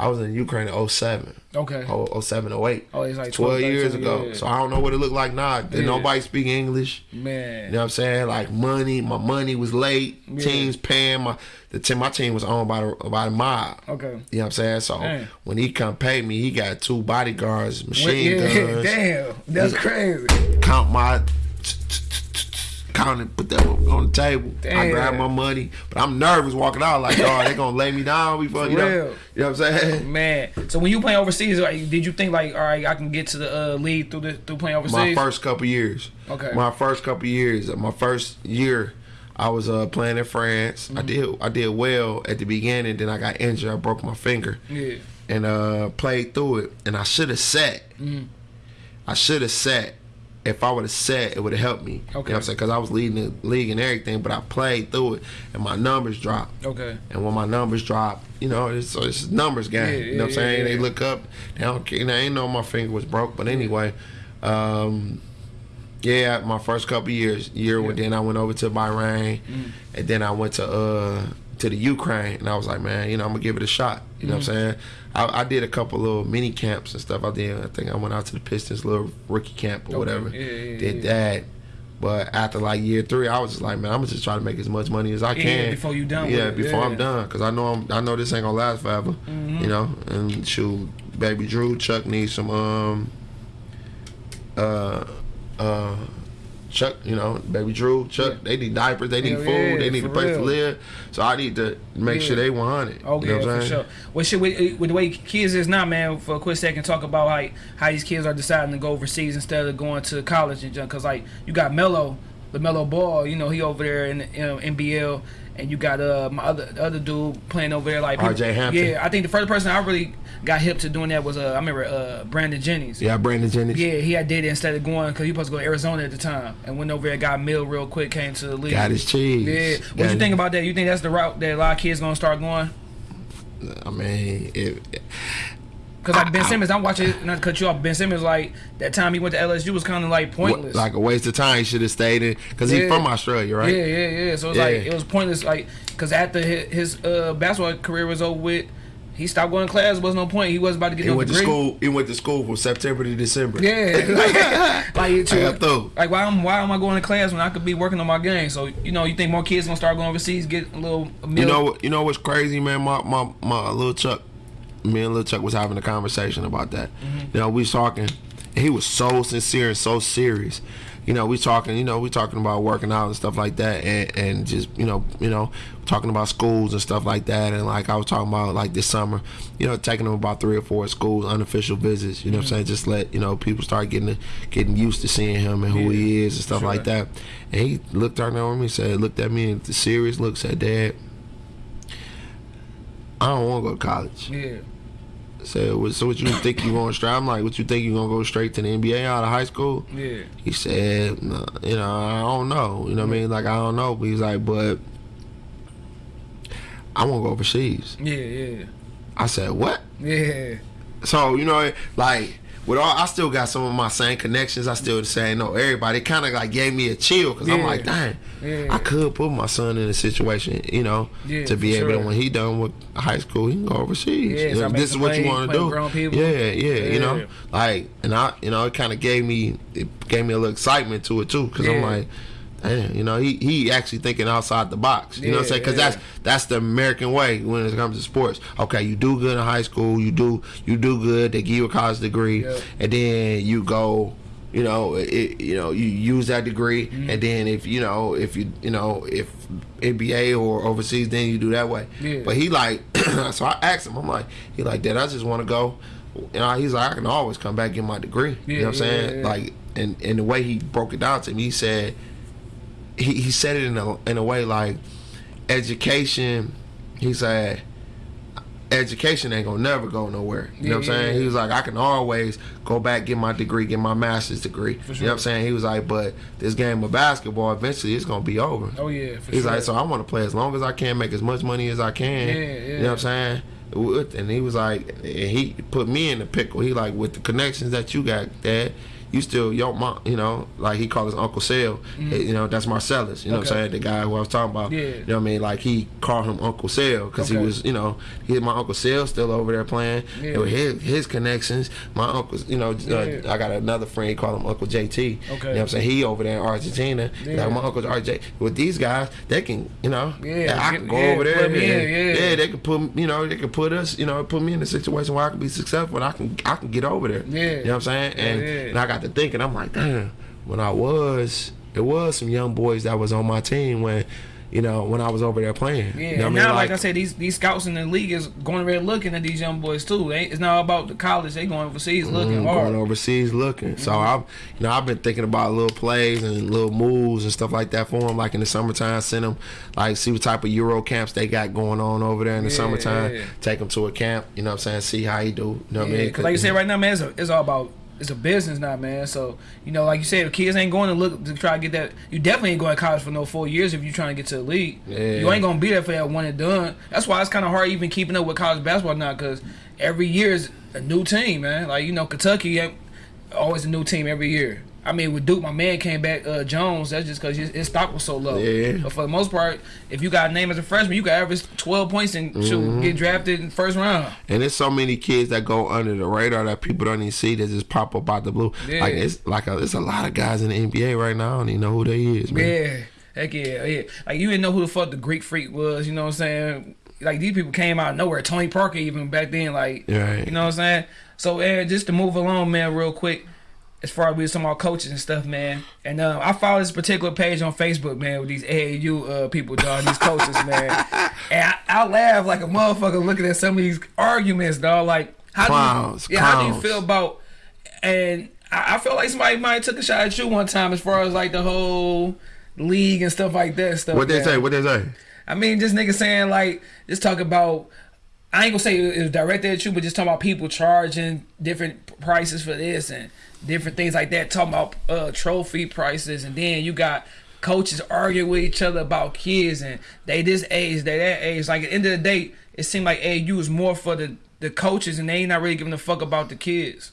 I was in Ukraine in 07. Okay. Oh, 07, 08. Oh, it's like 12 12, years ago. yeah. So I don't know what it looked like now. Did Yeah. nobody speak English? Man. You know what I'm saying? Like money, my money was late. Yeah. Teams paying my the team. My team was owned by the by the mob. Okay. You know what I'm saying? So Dang. when he come pay me, he got two bodyguards, machine guns. damn. That's crazy. Count my count and put that on the table. I Damn. grab my money, but I'm nervous walking out like, oh, they gonna lay me down before you know. You know what I'm saying? Man. So when you playing overseas, like, did you think like, all right, I can get to the uh, league through the through playing overseas? My first couple years. Okay. My first couple years. My first year, I was uh, playing in France. Mm-hmm. I did I did well at the beginning. Then I got injured. I broke my finger Yeah. and uh, played through it. And I should have sat. Mm-hmm. I should have sat. If I would have sat, it would have helped me. You know Okay. what I'm saying? Because I was leading the league and everything, but I played through it, and my numbers dropped. Okay. And when my numbers drop, you know, it's, it's a numbers game. Yeah, you know what I'm saying? They look up, they don't care. They ain't know my finger was broke, but anyway, um, yeah, my first couple years, year, Yeah. then I went over to Bahrain, Mm. and then I went to uh to the Ukraine, and I was like, man, you know, I'm gonna give it a shot. You know what I'm Mm-hmm. saying? I, I did a couple little mini camps and stuff. I did. I think I went out to the Pistons little rookie camp or Okay. whatever. Yeah, yeah, did that. But after like year three, I was just like, man, I'm gonna just try to make as much money as I Yeah, can before you done Yeah, before yeah. I'm done, because I know I'm, I know this ain't gonna last forever. Mm-hmm. You know, and shoot, baby Drew, Chuck needs some um, uh, uh, Chuck, you know, baby Drew, Chuck, Yeah. they need diapers, they need Hell food, yeah, they need a place to live. So I need to make sure they 100. Oh you know yeah, what I'm for saying? sure. Well, shit, with, uh, with the way kids is now, man. For a quick second, talk about like how these kids are deciding to go overseas instead of going to college and junk. Cause like you got Melo, LaMelo Ball, you know, he over there in you know, NBL, and you got uh my other other dude playing over there like RJ Hampton. Yeah, I think the first person I really got hip to doing that was uh I remember uh Brandon Jennings. Yeah, Brandon Jennings. Yeah, he had did it instead of going because he was supposed to go to Arizona at the time, and went over there, got Mill real quick, came to the league. Got his cheese. Yeah, Got what you think about that? You think that's the route that a lot of kids gonna start going? I mean, if Cause like Ben Simmons, I'm watching not to cut you off. Ben Simmons, like that time he went to LSU was kind of like pointless. Like a waste of time. He should have stayed in because Yeah. he's from Australia, right? Yeah, yeah, yeah. So it's Yeah. like it was pointless, like because after his, his uh, basketball career was over with, he stopped going to class. Was no point. He wasn't about to get He no went to school. He went to school from September to December. Yeah, like, like, I got through. like why am why am I going to class when I could be working on my game? So you know, you think more kids gonna start going overseas, get a little a You know, what- you know what's crazy, man. My my my little Chuck, me and little Chuck was having a conversation about that. Mm-hmm. You know, we was talking. And he was so sincere and so serious. You know, we talking. You know, we talking about working out and stuff like that, and and just you know, you know, talking about schools and stuff like that. And like I was talking about like this summer, you know, taking him about three or four schools, unofficial visits. You know, Mm-hmm. I'm saying, just let you know people start getting getting used to seeing him and who he is and stuff sure. like that. And he looked right over me, said, looked at me, and the serious look, said, "Dad." I don't want to go to college. Yeah, Said, "What- so what you think you going straight? I'm like, what you think you gonna go straight to the NBA out of high school? yeah, He said, "Nah, you know, I don't know. You know what I mean? Like, I don't know. But he's like, but I want to go overseas. yeah, yeah, I said, what? yeah. So, you know, like, with all, I still got some of my same connections. I still say no. Everybody kind of like gave me a chill because I'm like, dang, Yeah. I could put my son in a situation, you know, Yeah, to be able to when he done with high school, he can go overseas. Yeah, this is what you want to do. Yeah, yeah, you know, like, and I, you know, it kind of gave me, it gave me a little excitement to it too, because I'm like. Damn, you know, he he actually thinking outside the box. You know what I'm saying? Because yeah. that's that's the American way when it comes to sports. Okay, you do good in high school, you do you do good, they give you a college degree, Yeah. and then you go, you know, it, you know, you use that degree, Mm-hmm. and then if you know, if you you know, if NBA or overseas, then you do that way. Yeah. But he like, so I asked him, I'm like, he like, Dad, I just want to go. and know, he's like, I can always come back and get my degree. you know what I'm yeah, saying? yeah, yeah. Like, and and the way he broke it down to me, he said, he he said it in a in a way like education. He said education ain't gonna never go nowhere. You know what I'm Yeah, yeah, saying? yeah. He was like, I can always go back, get my degree, get my master's degree. You know what. I'm saying? He was like, but this game of basketball eventually it's gonna be over. Oh yeah, for He's sure. like, so I want to play as long as I can, make as much money as I can. Yeah, You know what I'm saying? And he was like, and he put me in the pickle. He like, with the connections that you got, Dad, you still your mom. You know, like he called his Uncle Sale. You know, that's Marcellus. You know what Mm-hmm. I'm saying? The guy who I was talking about. Yeah. You know what I mean? Like he called him Uncle Sale because Okay. he was, you know, he my Uncle Sale still over there playing. Yeah. And with his his connections, my uncle's, you know, uh, I got another friend he called him Uncle JT. Okay. You know what I'm saying? He over there in Argentina. Yeah. Like my uncle's RJ. With these guys, they can, you know, Yeah, I can go yeah, over there. me in, and- yeah. they can put, you know, they can put us, you know, put me in a situation where I can be successful. And I can, I can get over there. Yeah. you know what I'm saying? And, Yeah, yeah. and I got to thinking, I'm like, damn. When I was, it was some young boys that was on my team when, you know, when I was over there playing. Yeah, you know what I and mean? now, like, I said, these these scouts in the league is going around looking at these young boys too. They, it's not about the college; they going overseas looking Mm, going overseas looking. So Mm-hmm. I've, you know, I've been thinking about little plays and little moves and stuff like that for them. Like in the summertime, send them, like see what type of Euro camps they got going on over there in the Yeah, summertime. yeah. Take them to a camp. You know what I'm saying? See how he do. You know what I Yeah, mean? because like you said right now, man, it's, it's all about it's a business now, man. So you know, like you said, kids ain't going to look to try to get that. You definitely ain't going to college for no four years if you're trying to get to the league. Yeah. You ain't gonna be there for that one and done. That's why it's kind of hard even keeping up with college basketball now, because every year is a new team, man. Like you know, Kentucky always a new team every year. I mean, with Duke, my man came back, uh, Jones. That's just because his, his stock was so low. Yeah. But for the most part, if you got a name as a freshman, you got average twelve points and shoot, Mm-hmm. get drafted in the first round. And there's so many kids that go under the radar that people don't even see that just pop up out the blue. Yeah. Like it's like a, it's a lot of guys in the NBA right now. I don't even know who they is, man. Yeah, heck yeah, yeah. Like you didn't know who the fuck the Greek freak was. You know what I'm saying? Like these people came out of nowhere. Tony Parker even back then. Like Right. you know what I'm saying? So uh, just to move along, man, real quick. As far as we some of our coaches and stuff, man, and uh, I follow this particular page on Facebook, man, with these AAU uh, people, dog, these coaches, man, and I, I laugh like a motherfucker looking at some of these arguments, dog. Like, how Clowns, do you, yeah, how do you feel about? And I, I feel like somebody might have took a shot at you one time, as far as like the whole league and stuff like that. Stuff. What they man. say? What they say? I mean, just niggas saying like, just talk about. I ain't gonna say it was directed at you, but just talking about people charging different prices for this and different things like that. Talking about uh, trophy prices, and then you got coaches arguing with each other about kids and they this age, they that age. Like at the end of the day, it seemed like AU is more for the the coaches and they ain't not really giving a fuck about the kids.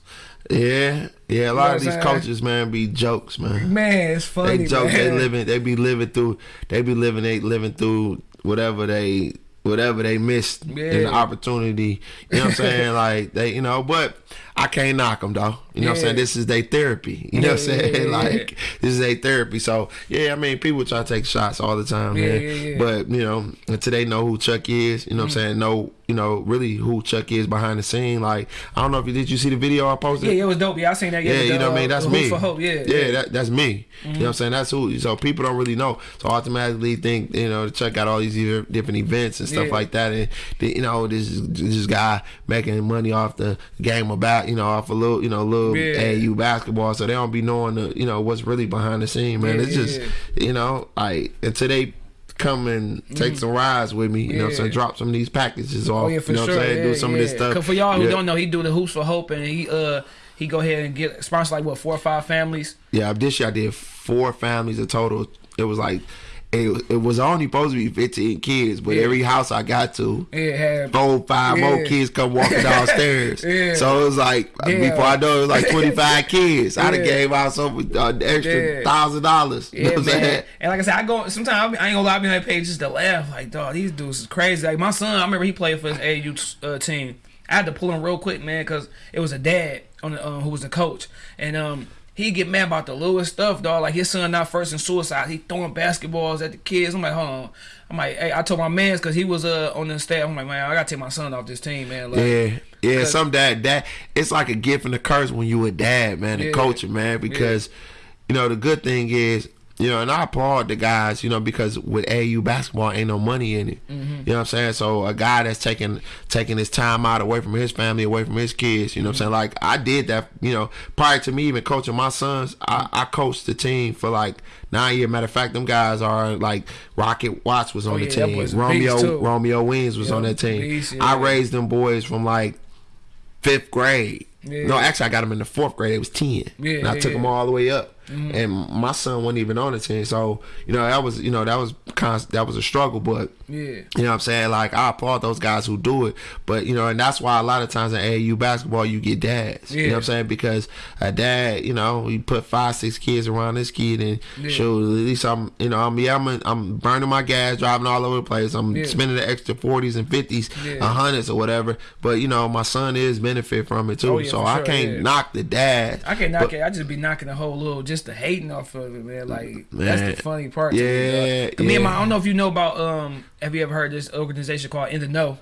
Yeah, yeah. A lot know of these saying? coaches, man, be jokes, man. Man, it's funny. They joke. man. They living. They be living through. They be living. They living through whatever they whatever they missed in the opportunity. You know what I'm saying? like they, you know. But I can't knock them though. You know what I'm saying? This is their therapy. You know what I'm saying? yeah, yeah, like this is their therapy. So yeah, I mean, people try to take shots all the time, Yeah, man. yeah, yeah. But you know, until they know who Chuck is, you know what I'm Mm-hmm. saying? Know you know really who Chuck is behind the scene. Like I don't know if you did. You see the video I posted? Yeah, it was dope. Yeah, I seen that. Yeah, the, you know what I mean. uh, That's Hoop me. For hope. Yeah, yeah, That, that's me. You know what I'm saying? That's who. So people don't really know. So automatically think you know check out all these different events and stuff Yeah. like that, and you know this this guy making money off the game about you know off a little you know a little Yeah. AU basketball, so they don't be knowing the you know what's really behind the scene, man. Yeah, it's just yeah. you know like until they come and take some rides with me, you know what I'm saying? Drop some of these packages off, Oh yeah, for you know sure. what I'm saying? Yeah, Do some of this stuff. stuff. 'Cause for y'all who Yeah. don't know, he do the hoops for hope, and he uh he go ahead and get sponsor like what four or five families. Yeah, this year I did four families in total. It was like it, it was only supposed to be 15 kids, but Yeah. every house I got to, It had four, five more kids come walking downstairs. Yeah. So it was like Yeah. before I know it, was like 25 kids. I'd have gave out some uh, extra thousand dollars. You know what I'm saying? And like I said, I go sometimes I ain't gonna lie, I be on that page just to laugh. Like, dog, these dudes is crazy. Like my son, I remember he played for his AU uh, team. I had to pull him real quick, man, because it was a dad on the, um, who was the coach, and um. He get mad about the littlest stuff, dog. Like his son not first in suicide. He throwing basketballs at the kids. I'm like, hold on. I'm like, hey, I told my man's because he was uh on the staff. I'm like, man, I gotta take my son off this team, man. Like, Yeah, yeah. Some dad, that it's like a gift and a curse when you a dad, man, and Yeah. coaching, man. Because you know the good thing is, you know, and I applaud the guys, you know, because with AU basketball ain't no money in it. Mm-hmm. You know what I'm saying? So a guy that's taking taking his time out away from his family, away from his kids, you know what I'm saying? Like I did that, you know, prior to me even coaching my sons, I, I coached the team for like nine years. Matter of fact, them guys are like Rocket Watts was on Oh, the yeah, team. Romeo. Romeo Weems was Yeah, on that team. beast, I raised them boys from like fifth grade. Yeah. No, actually, I got them in the fourth grade. It was ten, Yeah, and I yeah, took them all the way up. Mm. And my son wasn't even on the team, so you know that was you know that was const- that was a struggle. But yeah. you know what I'm saying? Like I applaud those guys who do it, but you know, and that's why a lot of times in AAU basketball you get dads. You know what I'm saying? Because a dad, you know, you put five, six kids around this kid, and Yeah. shoot, at least I'm, you know, I'm yeah, I'm, I'm burning my gas, driving all over the place. I'm Yeah. spending the extra forties and fifties, Yeah. hundreds or whatever. But you know, my son is benefit from it too, Oh, yeah, so I sure, can't yeah. knock the dad. I can't knock But- it. I just be knocking the whole little, just the hating off of it, man. Like that's the funny part. to me, Yeah, dog. 'Cause Me and my. I don't know if you know about. Um, have you ever heard this organization called In the Know?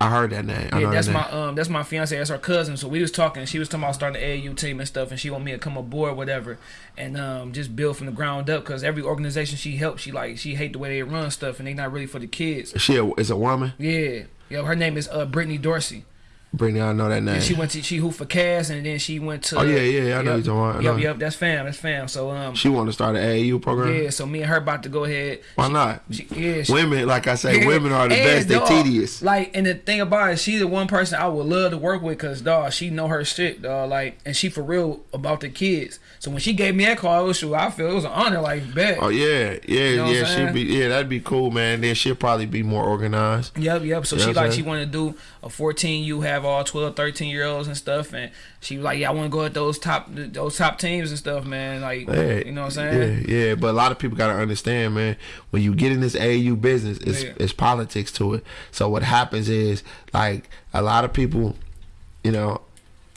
I heard that name. I Yeah, that's that my um, that's my fiance. That's our cousin. So we was talking. She was talking about starting the AAU team and stuff, and she want me to come aboard, whatever, and um, just build from the ground up. Cause every organization she helps, she like she hate the way they run stuff, and they not really for the kids. She a, is a woman. Yeah, yeah. Her name is uh Brittany Dorsey. Brittany, I know that name. And she went to she hooped for Cass, and then she went to. Oh, yeah, yeah, I know Yep, you're talking about. Yep, yep. That's fam. That's fam. So um, She want to start an AAU program. yeah. So me and her about to go ahead. Why not? She, yeah, she, women, like I say, Yeah, women are the best. They tedious. Like, and the thing about it, she the one person I would love to work with, cause dog, she know her shit, dog. Like, and she for real about the kids. So when she gave me that call, it was, I feel it was an honor. Like, bet. Oh yeah, yeah, know yeah. She'd be yeah, that'd be cool, man. Then she'll probably be more organized. Yep, yep. So You she like she wanted to do a 14 you have all 12, 13 year olds and stuff and she was like, Yeah, I wanna go at those top those top teams and stuff, man. Like Yeah, you know what I'm saying? Yeah, yeah. But a lot of people gotta understand, man. When you get in this AAU business, it's Yeah. it's politics to it. So what happens is like a lot of people, you know.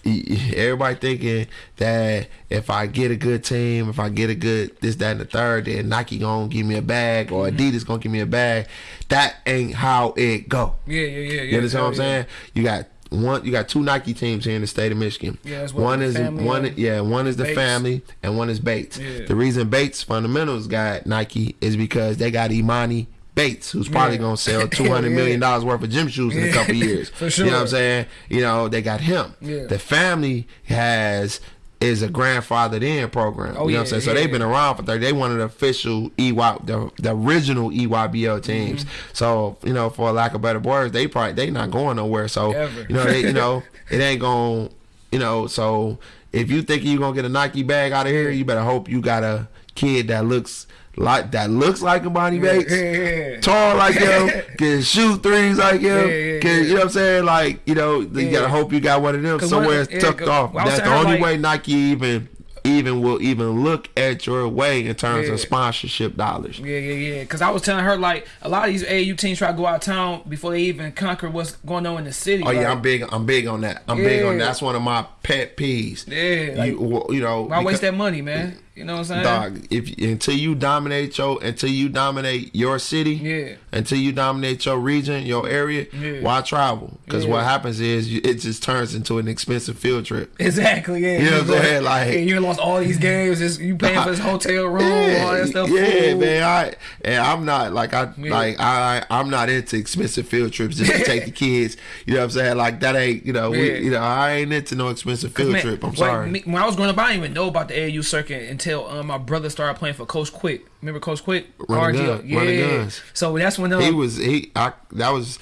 Everybody thinking that if I get a good team, if I get a good this, that, and the third, then Nike gonna give me a bag or Mm-hmm. Adidas gonna give me a bag. That ain't how it go. Yeah, yeah, yeah, yeah. You understand what I'm yeah, yeah. saying? You got one. You got two Nike teams here in the state of Michigan. Yeah, one is one. Yeah, one is the Bates. family and one is Bates. Yeah. The reason Bates Fundamentals got Nike is because they got Emoni Bates, who's probably Yeah. gonna sell two hundred Yeah. million dollars worth of gym shoes in a Yeah, couple years. for You know what I'm saying? You know they got him. Yeah. The family has. Is a grandfathered in program. Oh, you know yeah, what I'm saying? So yeah, they've been around for 30. They one of the official EY, the, the original EYBL teams. Mm-hmm. So, you know, for lack of better words, they probably they not going nowhere. So, Ever. you know, they, you know, it ain't going, you know, so if you think you're gonna get a Nike bag out of here, you better hope you got a kid that looks like that looks like Emoni Bates, Yeah, yeah. tall like him, can shoot threes like him, Yeah, yeah, can yeah. you know what I'm saying? Like you know, you gotta hope you got one of them somewhere one- yeah, off. That's the only like- way Nike even even will even look at your way in terms Yeah. of sponsorship dollars. Yeah, yeah, yeah. Because I was telling her like a lot of these AAU teams try to go out of town before they even conquer what's going on in the city. Oh yeah, I'm big. I'm big on that. I'm big on Yeah. that's one of my pet peeves. Yeah, like, you you know Why waste that money, man? You know what I'm saying? Dog, if until you dominate your until you dominate your city, Yeah. until you dominate your region, your area, Yeah. why travel? Because Yeah. what happens is you, it just turns into an expensive field trip. Exactly. Yeah. You know what I'm Like, saying? Like- yeah, you lost all these games. Just, you paying for this hotel room, all that stuff. yeah, food. man. I and I'm not like I Yeah. like I I'm not into expensive field trips just to take the kids. You know what I'm saying? Like that ain't you know we you know I ain't into no expensive field Man, trip. I'm sorry. me- when I was growing up, I didn't even know about the AU circuit until um, my brother started playing for Coach Quick. Remember Coach Quick? Running RG? gun- running guns. So that's when um, he was he I that was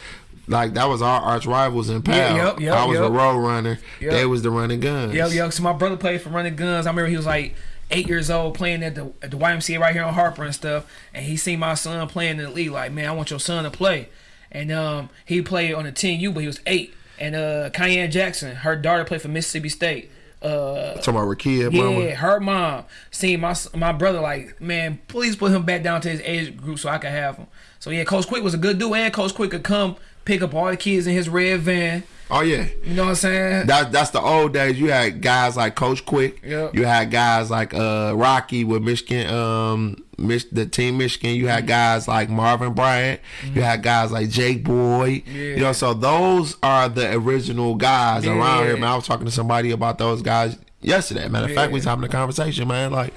like that was our arch rivals in PAL. Yeah, yep, yep, I was yep. a road runner. Yep. They was the running guns. Yo, yo, so my brother played for Running Guns. I remember he was like eight years old playing at the at the YMCA right here on Harper and stuff. And he seen my son playing in the league. Like, man, I want your son to play. And um, he played on the team U, but he was eight. And uh, Kanye Jackson, her daughter played for Mississippi State. Uh, Talking about Rickea, yeah, mama. her mom seen my my brother like, man, please put him back down to his age group so I can have him. So yeah, Coach Quick was a good dude, and Coach Quick could come pick up all the kids in his red van. Oh yeah. You know what I'm saying? That, that's the old days. You had guys like Coach Quick. Yep. You had guys like uh, Rocky with Michigan, um, Mich- the team Michigan. You Mm-hmm. had guys like Marvin Bryant. You had guys like Jake Boyd. Yeah. You know, so those are the original guys around here. Man, I was talking to somebody about those guys yesterday. Matter of fact, we was having a conversation, man. Like,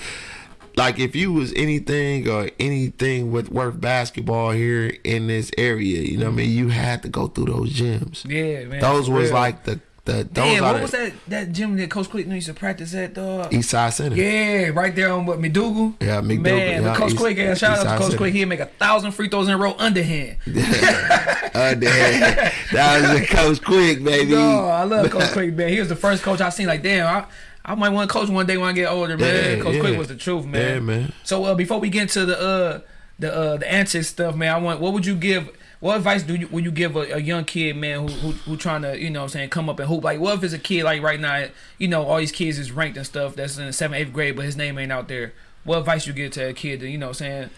like if you was anything or anything with worth basketball here in this area, you know, what I mean, you had to go through those gyms. Yeah, man. Those was real. like the the those Damn, what the was that that gym that Coach Quick used to practice at, dog? East Side Center. Yeah, right there on what McDougal. Yeah, McDougal, Man, yeah, Coach East- Quick, yeah, shout out to Coach Center. Quick. He'd make a thousand free throws in a row underhand. Uh, that, that was Coach Quick, baby. Oh, I love Coach Quick, man. He was the first coach I seen. Like, damn, I, I might want to coach one day when I get older, man. Yeah, coach yeah. Quick was the truth, man. Yeah, man. So uh, before we get into the uh the uh the antics stuff, man, I want what would you give? What advice do you would you give a, a young kid, man, who, who who trying to you know what I'm saying come up and hoop? Like, what if it's a kid like right now, you know, all these kids is ranked and stuff that's in the seventh, eighth grade, but his name ain't out there. What advice you give to a kid to you know what I'm saying?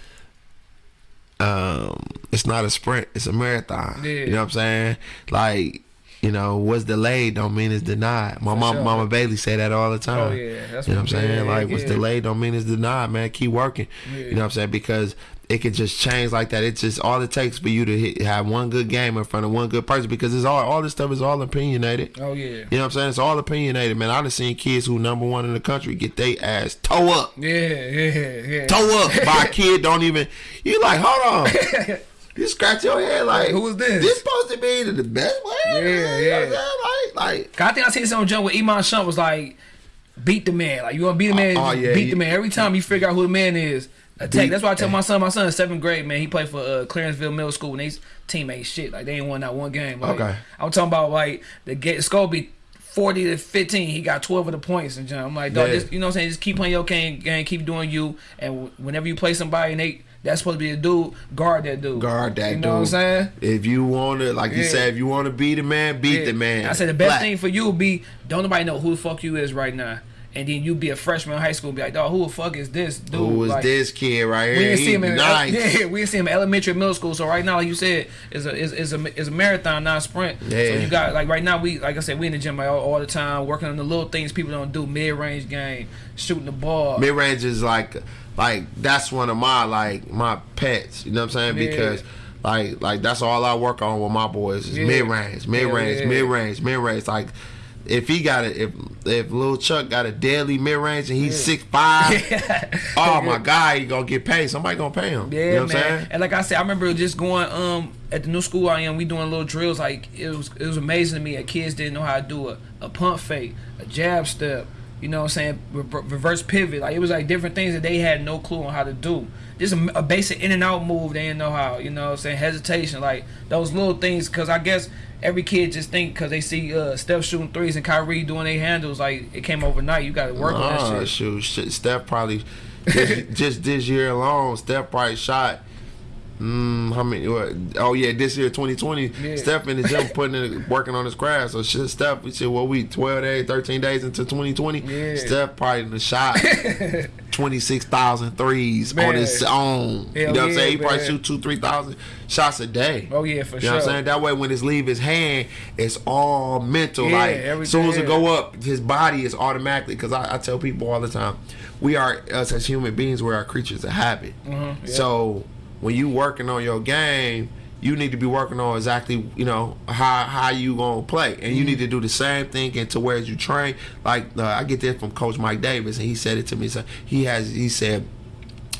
Um, it's not a sprint; it's a marathon. Yeah. You know what I'm saying? Like, you know, what's delayed don't mean it's denied. My mom, sure. Mama Bailey say that all the time. Oh, yeah, that's you know what- I'm saying? yeah, like, what's delayed don't mean it's denied, man. Keep working. Yeah. You know what I'm saying? Because it can just change like that. It's just all it takes for you to hit, have one good game in front of one good person. Because it's all all this stuff is all opinionated. Oh yeah. You know what I'm saying? It's all opinionated, man. I done seen kids who number one in the country get their ass toe up, Yeah, yeah, yeah. toe up by a kid. Don't even. You like, hold on. You scratch your head like, who is this? This supposed to be the best player? Yeah, You know yeah. what I'm? Like, like. I think I seen something jump with Iman Shump was like, beat the man. Like you want to beat the man, Oh, oh, yeah, beat he- the man. Every time you figure out who the man is, attack. Beat- That's why I tell my son. My son seventh grade, man. He played for uh, Clarenceville Middle School, and these team ain't shit. Like they ain't won that one game. Like, Okay. I'm talking about like the get score be. 40 to 15, he got 12 of the points and. I'm like, dog, Yeah. just, you know what I'm saying? Just keep playing your game, game, keep doing you. And whenever you play somebody and they, that's supposed to be a dude, guard that dude. Guard that dude. You dude. know what I'm saying? If you want to, like you said, if you want to be the man, beat Yeah. the man. I said the best Flat. thing for you would be don't nobody know who the fuck you is right now. And then you be a freshman in high school and be like, dog, who the fuck is this dude? Who is Like, this kid right here? We didn't see him in nice. yeah, we didn't see him in elementary, middle school. So right now, like you said, is a is, is a is a marathon, not a sprint. So you got like right now, we like I said, we in the gym like, all, all the time, working on the little things people don't do, mid range game, shooting the ball. Mid range is like, like that's one of my like my pets. You know what I'm saying? Yeah. Because like like that's all I work on with my boys is Yeah. mid range, mid range, yeah. mid range, mid range. Like if he got it, if if Lil Chuck got a deadly mid range and he's six five, oh my god, he gonna get paid. Somebody gonna pay him. Yeah, you know what man. I'm saying? And like I said, I remember just going um at the new school I am. We doing little drills. Like it was it was amazing to me that kids didn't know how to do a, a pump fake, a jab step. You know what I'm saying? Re- reverse pivot. Like it was like different things that they had no clue on how to do. just a, a basic in and out move. They didn't know how. You know, what I'm saying hesitation, like those little things. Cause I guess every kid just think because they see uh, Steph shooting threes and Kyrie doing their handles, like it came overnight. You got to work on that Nah, shit. shoot, shit, Steph probably just, just this year alone. Steph probably shot. Mm, how many? What, oh yeah, this year 2020. Yeah. Steph in the gym putting in, working on his craft. So shit, Steph, we said what we 12 days, 13 days into 2020. Yeah. Steph probably in the shot 26,000 threes Man. on his own. you Hell know what I'm saying? He probably man. shoot two, three thousand shots a day. Oh yeah, for You sure. know what I'm saying? That way, when it's leave his hand, it's all mental. Yeah, like, as soon as it go up, his body is automatically. Because I, I tell people all the time, we are us as human beings, we are creatures of habit. Mhm, yeah. So when you working on your game, you need to be working on exactly you know how how you gonna play, and Mm-hmm. you need to do the same thing and to where you train. Like uh, I get that from Coach Mike Davis, and he said it to me. So he has he said.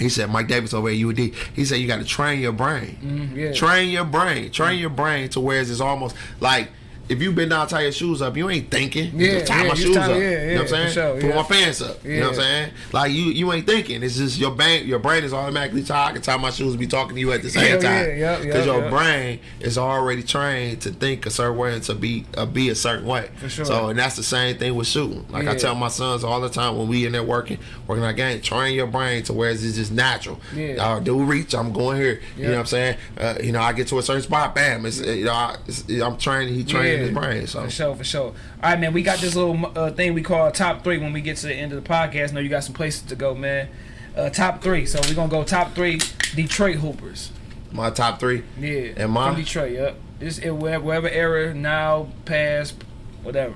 He said, Mike Davis over at UD. He said, you got to train your brain. Mhm, yeah. Train your brain. Train your brain to where it's almost like if you been down tie your shoes up, you ain't thinking. You Yeah, just tie yeah, my you shoes tie- up. yeah, you know yeah, what I'm saying? sure, Put yeah. my pants up. You know what I'm saying? Like you you ain't thinking. It's just your brain your brain is automatically tied. I can tie my shoes and be talking to you at the same yeah, time. yeah, Because yeah, your yeah. brain is already trained to think a certain way and to be uh, be a certain way. For sure. So and that's the same thing with shooting. Like I tell my sons all the time when we in there working, working our game, train your brain to where it's just natural. Yeah. Uh, do reach, I'm going here. You know what I'm saying? Uh, you know, I get to a certain spot, bam. It's, you know, I, I'm training. He training his brain. So For sure, for sure. All right, man. We got this little uh, thing we call top three when we get to the end of the podcast. know you got some places to go, man. Uh, top three. So we're gonna go top three Detroit Hoopers. my top three. Yeah. And mine? From Detroit. Yep. This it, wherever era, now, past, whatever.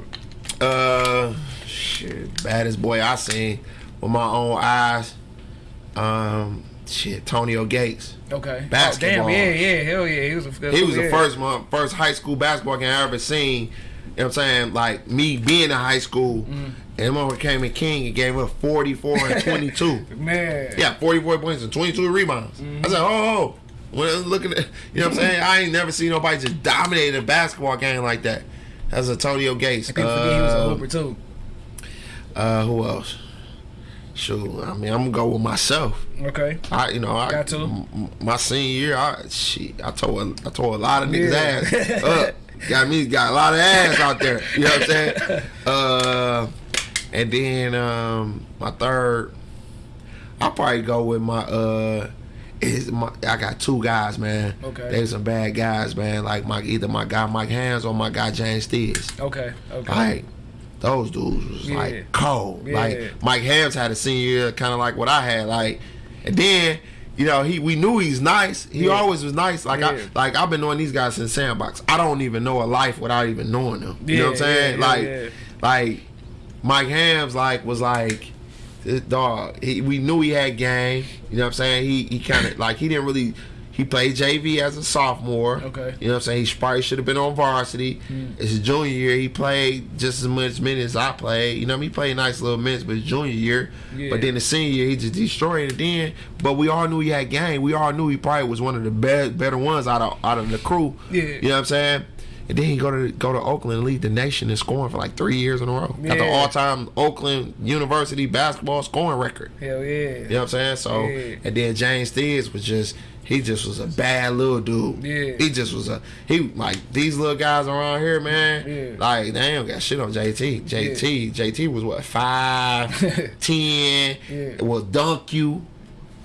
Uh, shit, baddest boy I seen with my own eyes. Um, shit, Tonio Gates. Okay. Basketball. Oh, damn. Yeah, yeah. Hell yeah. He was a. He was yeah. the first one, first high school basketball game I ever seen. You know what I'm saying? Like me being in high school, Mm-hmm. and when came in King and gave up 44 and 22. Man. Yeah, 44 points and 22 rebounds. Mm-hmm. I said, oh, oh. When I was looking at, you know what I'm saying? I ain't never seen nobody just dominate a basketball game like that. That's Antonio Gates. People forget he was a Uh, hooper too. Uh, who else? Shoot, I mean, I'm gonna go with myself. Okay. I, you know, I Got to. my senior year, I shit, I tore, a, I tore a lot of niggas' Yeah. ass up. Got me, got a lot of ass out there. You know what I'm saying? Uh, and then um, my third, I'll probably go with my uh. Is my, I got two guys, man. Okay. They some bad guys, man. Like my either my guy Mike Helms or my guy James Steers. Okay. Okay. Like those dudes was Yeah. like cold. Yeah. Like Mike Helms had a senior year, kind of like what I had. Like, and then you know he we knew he's nice. He Yeah. always was nice. Like Yeah. I like I've been knowing these guys since Sandbox. I don't even know a life without even knowing them. You know what I'm saying? like like Mike Helms like was like. Uh, this dog, he, we knew he had game. You know what I'm saying? He he kind of like he didn't really. He played JV as a sophomore. Okay. You know what I'm saying? He probably should have been on varsity. Hmm. It's his junior year. He played just as much minutes as I played. You know, what I mean? he played nice little minutes, but his junior year. Yeah. But then the senior year, he just destroyed it then. But we all knew he had game. We all knew he probably was one of the best, better ones out of out of the crew. Yeah. You know what I'm saying? And then he go to go to Oakland and lead the nation in scoring for like three years in a row. Yeah. Got the all time Oakland University basketball scoring record. Hell yeah. You know what I'm saying? So Yeah. and then James Steers was just he just was a bad little dude. Yeah. He just was a he like these little guys around here, man. Yeah. Like they ain't got shit on JT. JT JT was what five, ten. Yeah. Was dunk you,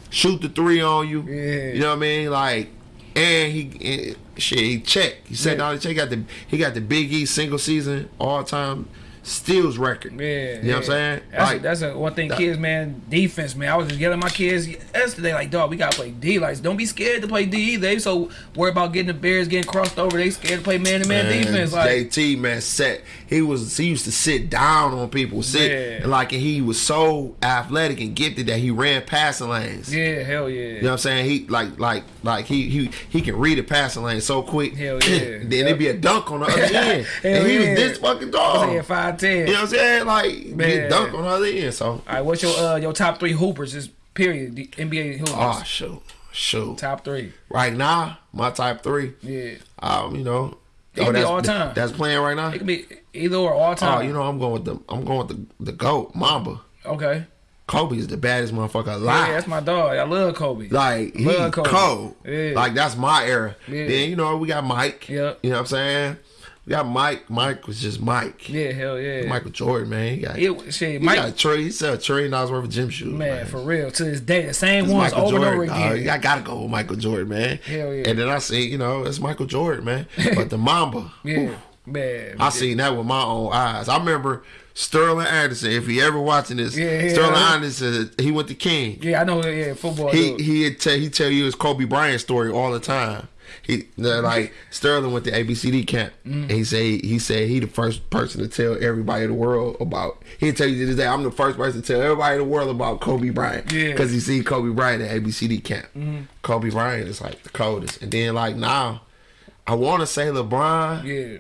shoot the three on you. Yeah. You know what I mean? Like and he eh, shit he checked. He said Yeah. the check. Got the he got the Big E single season all time steals record. Yeah, You know what I'm saying? That's, Like- a, that's a one thing, that- kids, man. Defense, man. I was just yelling at my kids yesterday, like, dog, we gotta play D. Like, don't be scared to play D. They so worried about getting the Bears getting crossed over. They scared to play man to man Man, defense. Like, JT man set he was he used to sit down on people sit Yeah. and like and he was so athletic and gifted that he ran passing lanes. yeah, hell yeah. You know what I'm saying? He like like like he he he can read a passing lane so quick. Hell yeah. then it'd be a dunk on the other end. And he yeah. was this fucking dog. five ten. You know what I'm saying? Like Man. get dunk on the other end. So All right, what's your uh your top three hoopers? This period, the NBA hoopers. oh shoot. Shoot. top three. Right now, my top three. Yeah, Um, you know. It be that's, all time. That's playing right now. it could be either or all time. Oh, time. you know, I'm going with the I'm going with the the goat Mamba. Okay. Kobe is the baddest motherfucker alive. Yeah, that's my dog. I love Kobe. Like he Love Kobe. cold. Yeah. Like that's my era. Yeah. Then you know we got Mike. Yep. You know what I'm saying? Got Mike. Mike was just Mike. yeah, hell yeah. Michael Jordan, man. He got It, shit, he Mike, got a trillion, he sell trillion dollars worth of gym shoes. man, Man, for real. To this day, the same It's ones Michael over Jordan. and over dog. again. I gotta go with Michael Jordan, man. Hell yeah. And then I see, you know, it's Michael Jordan, man. But the Mamba, yeah, man. I seen that with my own eyes. I remember Sterling Anderson. If he ever watching this, Yeah, yeah. Sterling Anderson, he went to King. Yeah, I know. Yeah, football. He dude. he tell he tell you his Kobe Bryant story all the time. He like Sterling went to ABCD camp. And he say he said he the first person to tell everybody in the world about. He tell you to this day I'm the first person to tell everybody in the world about Kobe Bryant. Yeah. Because he seen Kobe Bryant at ABCD camp. Mm-hmm. Kobe Bryant is like the coldest. And then like now, I want to say LeBron. yeah,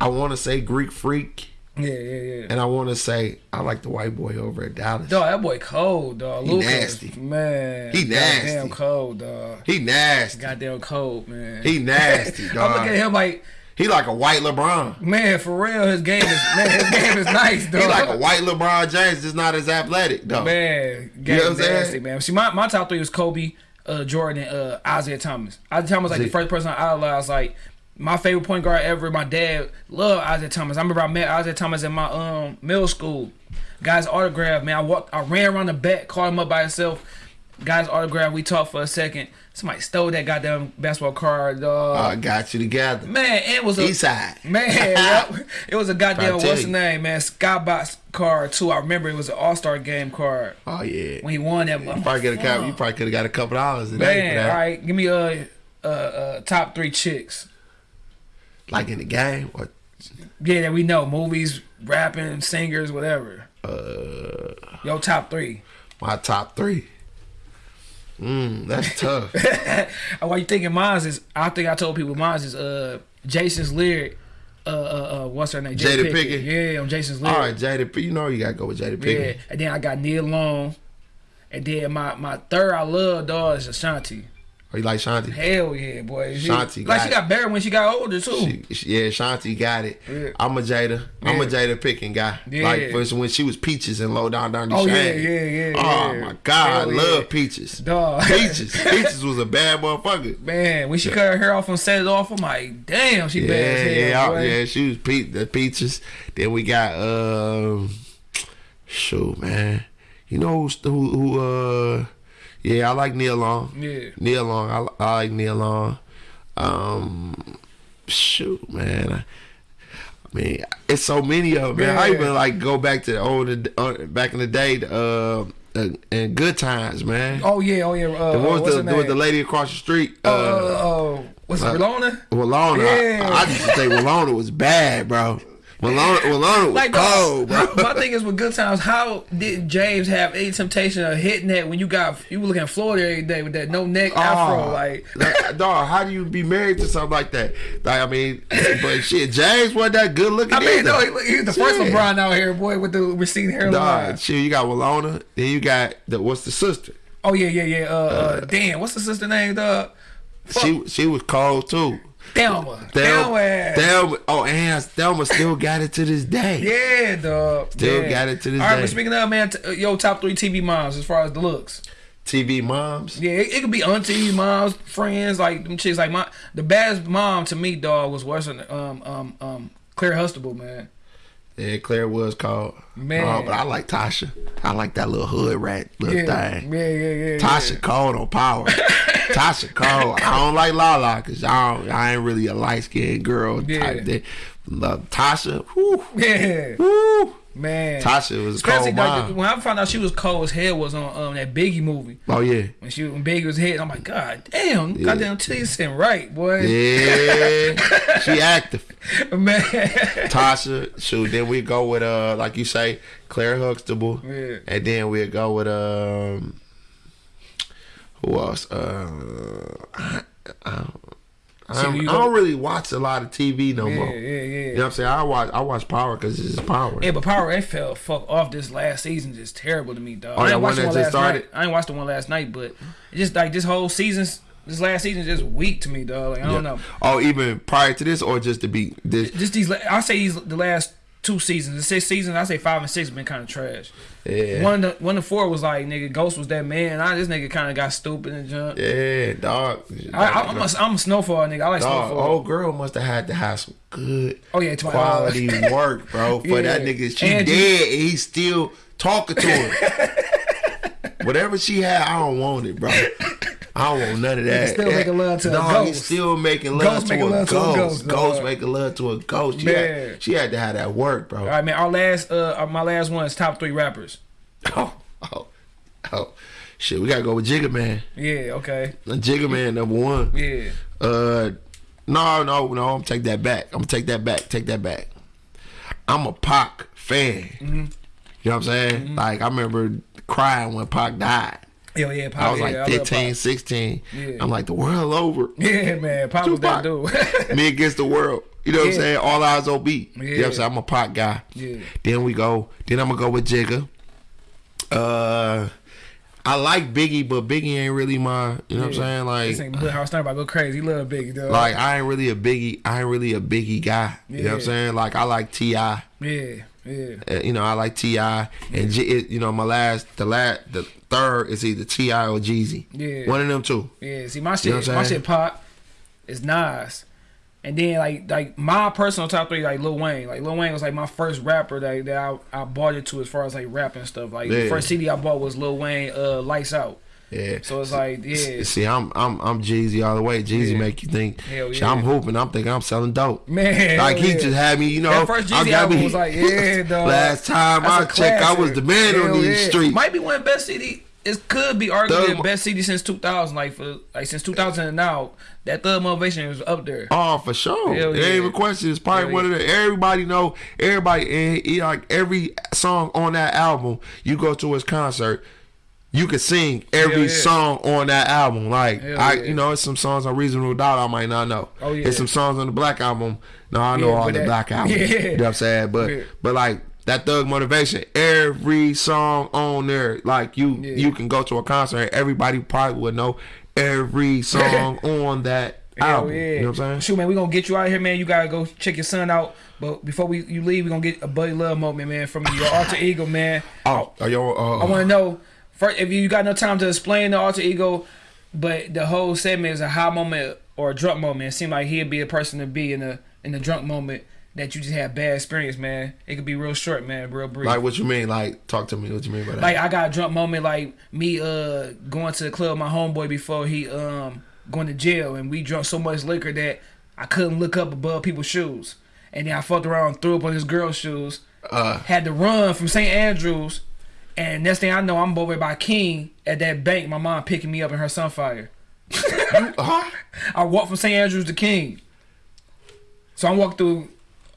I want to say Greek Freak. Yeah, yeah, yeah. And I want to say I like the white boy over at Dallas. Dog, that boy cold, dog. He Luka's, nasty. man. He nasty. Goddamn cold, dog. He nasty. Goddamn cold, man. He nasty, I dog. look at him like, He like a white LeBron. man, for real, his game is man, his game is nice, dog. He like a white LeBron James, just not as athletic though. Man, You know what I'm saying? nasty, man. See, my, my top three was Kobe, uh, Jordan, and uh, Isiah Thomas. Isiah Thomas was like See- the first person I idolized. Like my favorite point guard ever. My dad loved Isiah Thomas. I remember I met Isiah Thomas in my um middle school. Guy's autograph, man. I walked, I ran around the back, called him up by himself. Guy's autograph. We talked for a second. Somebody stole that goddamn basketball card, dog. I got you together. man, it was a East side. Man, yep. it was a goddamn what's the you. name, man? Skybox card too. I remember it was an All Star game card Oh yeah. when he won that. You probably get a couple. You probably could have got a couple dollars Man, that. all right, give me a uh, uh, top three chicks. Like in the game, or Yeah, that we know movies, rapping, singers, whatever. uh, Yo, top three. my top three. Mm, that's tough. Why you thinking mine's is? I think I told people mine's is uh Jason's lyric. Uh, uh, uh, what's her name? Jada Pinkett? Yeah, on Jason's lyric. All right, Jada. You know you gotta go with Jada Yeah, and then I got Nia Long, and then my my third I love dog is Ashanti. Or you like Shanti? Hell yeah, boy. She, Shanti like got she it. got better when she got older too. She, she- yeah, Shanti got it. Yeah. I'm a Jada. I'm a Jada Pinkett guy. Yeah. Like for when she was Peaches and Low Down Down the Oh, yeah, yeah, yeah, Oh yeah. my God, I love. Peaches. Dog. Peaches. Peaches was a bad motherfucker. Man, when she cut her hair off and set it off, I'm like, damn, she bad as hell. yeah, boy. yeah. She was pe- the peaches. Then we got um, shoot, man. You know who's- who? Who? Uh, yeah, I like Nia Long. Yeah. Nia Long. I, I like Nia Long. Um, shoot, man. I, I mean, it's so many of them. Man. I even like go back to the old, uh, back in the day, uh, uh, in good times, man. Oh yeah, oh yeah. Uh, And uh, what was the, name? with the lady across the street? uh, uh, what's it, uh, Rolona? Willona. Yeah. I, I used to think Willona was bad, bro. Willona was Like, cold, bro. my thing is with Good Times, how did James have any temptation of hitting that when you got you were looking at Florida every day with that no neck afro? Oh, Like, like, dog, how do you be married to something like that? Like, I mean, but shit, James wasn't that good looking. I mean, either. no, he, he's the first Shit. LeBron out here, boy, with the receding hairline. Dog, shit, you got Willona, then you got the what's the sister? Oh yeah, yeah, yeah. Uh, uh, damn, what's the sister name, dog? She she was cold too. Thelma. Thelma, Thelma. Thelma, oh, and Thelma still got it to this day. Yeah, dog. Still yeah. got it to this All right, day. but speaking of man, t- uh, yo, top three TV moms as far as the looks. TV moms. Yeah, it, it could be aunties, moms, friends, like them chicks. Like my the baddest mom to me, dog, was what's her um um um Claire Huxtable, man. Yeah, Claire was called. Man. Oh, but I like Tasha. I like that little hood rat little Yeah, thing. yeah, yeah, yeah. Tasha called on power. Tasha called. I don't like Lala because I, don't- I ain't really a light skinned girl Yeah. type thing. Love Tasha. Whoo, yeah, whoo. Man. Tasha was Especially cold like, when I found out she was cold as hell was on um that Biggie movie. Oh yeah. When she when Biggie was hit, I'm like, God damn, goddamn titties sitting right, boy. Yeah. she active. Man. Tasha. Shoot. Then we go with uh like you say Claire Huxtable. Yeah. And then we'll go with um who else? Uh I, I, I, don't, I don't really watch a lot of TV no Yeah, more. yeah, You know what I'm saying? I watch I watch Power because it's just Power. Yeah, but Power it fell fuck off this last season just terrible to me, dog. Oh, I that didn't one that one last started? night. I ain't watched the one last night, but just like this whole season, this last season, is just weak to me, dog. Like I don't know. Oh, even prior to this, or just to be this? Just these, I say these the last two seasons. The six seasons, I say five and six been kind of trash. Yeah. One to, one to four was like nigga, Ghost was that man. I this nigga kind of got stupid and jump. Yeah, dog. I, I, I'm a I'm a snowfall nigga. I like Dog, snowfall. old girl must have had to have some good Oh, yeah, quality work, bro. For that Yeah. nigga, she Angie. dead and he's still talking to her. Whatever she had, I don't want it, bro. I don't want none of that. still making love to a Dog, he's ghost. still making love, Ghost to, making a love to a ghost. ghost, Ghost dog. making love to a ghost. She, Man. had, she had to have that work, bro. All right, man. Our last uh, my last one is top three rappers. Oh, oh, oh. Shit, we gotta go with Jigga Man. Yeah. Okay. Jigga Man number one. Yeah. Uh, no, no, no. I'm take that back. I'm gonna take that back. Take that back. I'm a Pac fan. Mm-hmm. You know what I'm saying? Like I remember crying when Pac died. Yo, yeah. Pop, I was like love 15, 16. Yeah. I'm like the world over. Yeah, man. Pop was that dude. Me against the world. You know what I'm saying? All eyes on beat. You know what I'm saying? I'm a Pac guy. Yeah. Then we go. Then I'm gonna go with Jigga. Uh, I like Biggie, but Biggie ain't really my. You know what I'm saying? Like. this ain't House about to go crazy. He love Biggie, though. Like I ain't really a biggie. I ain't really a biggie guy. You know what I'm saying? Like I like Ti. Uh, yeah, yeah. you know I like Ti. And it, you know my last, the last, the third is either T.I. or Jeezy. Yeah. One of them two. Yeah, see my shit, You know my shit pop is Nas, and then like like my personal top three like Lil Wayne. Like Lil Wayne was like my first rapper that, that I, I bought into as far as like rap and stuff. Like the first CD I bought was Lil Wayne, uh, Lights Out. Yeah. So it's like yeah, See, I'm I'm I'm Jeezy all the way. Jeezy Yeah. make you think. Hell yeah. I'm hooping. I'm thinking I'm selling dope. man. Like he yeah. just had me, you know. That first I Jeezy got album me- was like, yeah, dog. Last time I That's a checked, I was the man on these yeah. streets. Might be one of the best CD. It could be arguably the best CD since 2000. Like for like since 2000 and now, that Thug Motivation is up there. Oh, for sure. Hell yeah. ain't even question. It's probably Hell one of the everybody know. Everybody and like every song on that album. You go to his concert, you could sing every yeah. song on that album. Like Hell I, yeah. you know, it's some songs on Reasonable Doubt I might not know. Oh, yeah. It's some songs on the Black album. No, I know Yeah, all the that- Black album. Yeah. You know what I'm saying? But Yeah. but like. That thug motivation, every song on there, like you, Yeah. you can go to a concert. Everybody probably would know every song on that Hell album. You know what I'm saying? Shoot, man, we gonna get you out of here, man. You gotta go check your son out. But before we you leave, we gonna get a buddy love moment, man, from your alter ego, man. Oh, are you, uh, I want to know first if you got no time to explain the alter ego, but the whole segment is a high moment or a drunk moment. It seemed like he'd be a person to be in the in the drunk moment that you just had bad experience, man. It could be real short, man, real brief. like what you mean? Like talk to me. What you mean by that? Like I got a drunk moment, like me uh going to the club with my homeboy before he um going to jail, and we drunk so much liquor that I couldn't look up above people's shoes, and then I fucked around, threw up on this girl's shoes, uh, had to run from St. Andrews, and next thing I know, I'm over by King at that bank. My mom picking me up in her Sunfire. huh? I walked from St. Andrews to King, so I'm walking through.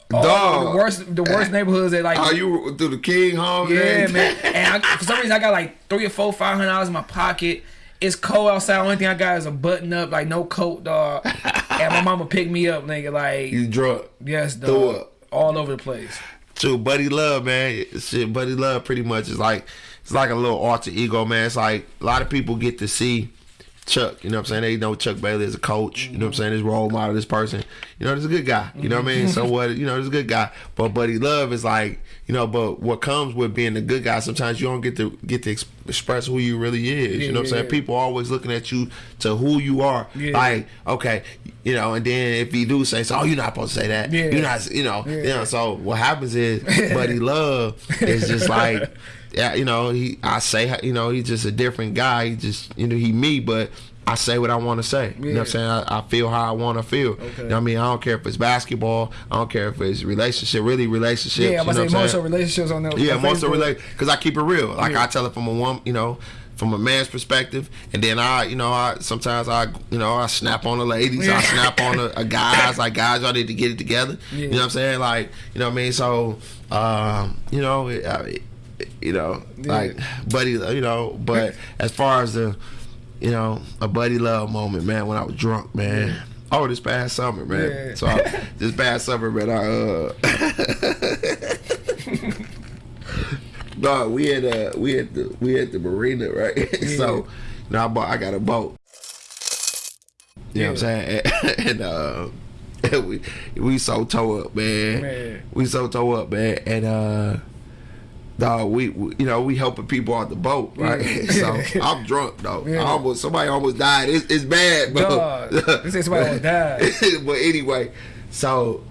the worst, the worst neighborhoods that like Are you through the King home? Yeah, man. And I, for some reason, I got like three or four, five hundred dollars in my pocket. It's cold outside. Only thing I got is a button up, like no coat, dog. and my mama picked me up, nigga. Like, You drunk. yes, threw dog. up. All over the place. True, Buddy Love, man. Shit, Buddy Love pretty much is like it's like a little alter ego, man. It's like a lot of people get to see Chuck, you know what I'm saying? They know Chuck Bailey is a coach, you know what I'm saying? This role model, this person. You know, this a good guy. You know what I mean? So mm-hmm. what you know, this a good guy. But Buddy Love is like, you know, but what comes with being a good guy, sometimes you don't get to get to express who you really is. Yeah, you know what I'm saying? yeah. People always looking at you to who you are. Like, okay, you know, and then if you do say so, oh, you're not supposed to say that. You're not you know, you know, so what happens is Buddy Love is just like you know, he I say you know, he's just a different guy. He just you know, he me, but I say what I want to say. You know what I'm saying? I, I feel how I want to feel. Okay. You know what I mean? I don't care if it's basketball. I don't care if it's relationship, really relationships. Yeah, I'm you gonna say most of relationships on there. Yeah, most of relate because I keep it real. Like Yeah. I tell it from a woman, you know, from a man's perspective, and then I, you know, I sometimes I, you know, I snap on the ladies, Yeah. I snap on the a guys, like guys, y'all need to get it together. Yeah. You know what I'm saying? Like, you know what I mean? So, um, you know, it, I, it, you know, Yeah. like buddy, you know, but as far as the, you know, a buddy love moment, man, when I was drunk, man. Oh, this past summer, man. Yeah. So I, this past summer, man, I uh No, we had uh we had the we had the marina, right? so now I bought I got a boat. You know what I'm saying? And, uh we we so toe up, man. Man. We so toe up, man. And uh dog, we, we you know we helping people out the boat, right? Yeah. so I'm drunk though. Yeah. Almost somebody almost died. It's, it's bad, bro. Dog, they say somebody almost died. but anyway, so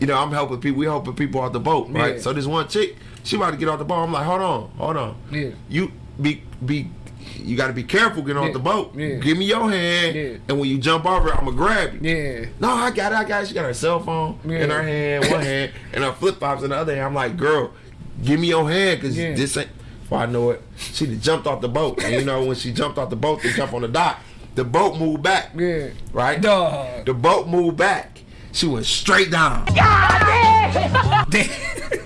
you know I'm helping people. We helping people out the boat, right? Yeah. So this one chick, she about to get off the boat. I'm like, hold on, hold on. Yeah. You be be. You got to be careful getting off the boat. Yeah. Give me your hand, Yeah. and when you jump over, I'm gonna grab you. Yeah. No, I got it. I got it. She got her cell phone in her hand, one hand, and her flip flops in the other hand. I'm like, girl, give me your hand, cause Yeah. this ain't. Before I know it, she jumped off the boat, and you know when she jumped off the boat, they jump on the dock. The boat moved back, Yeah. right? Dog. The boat moved back. She went straight down. God Damn.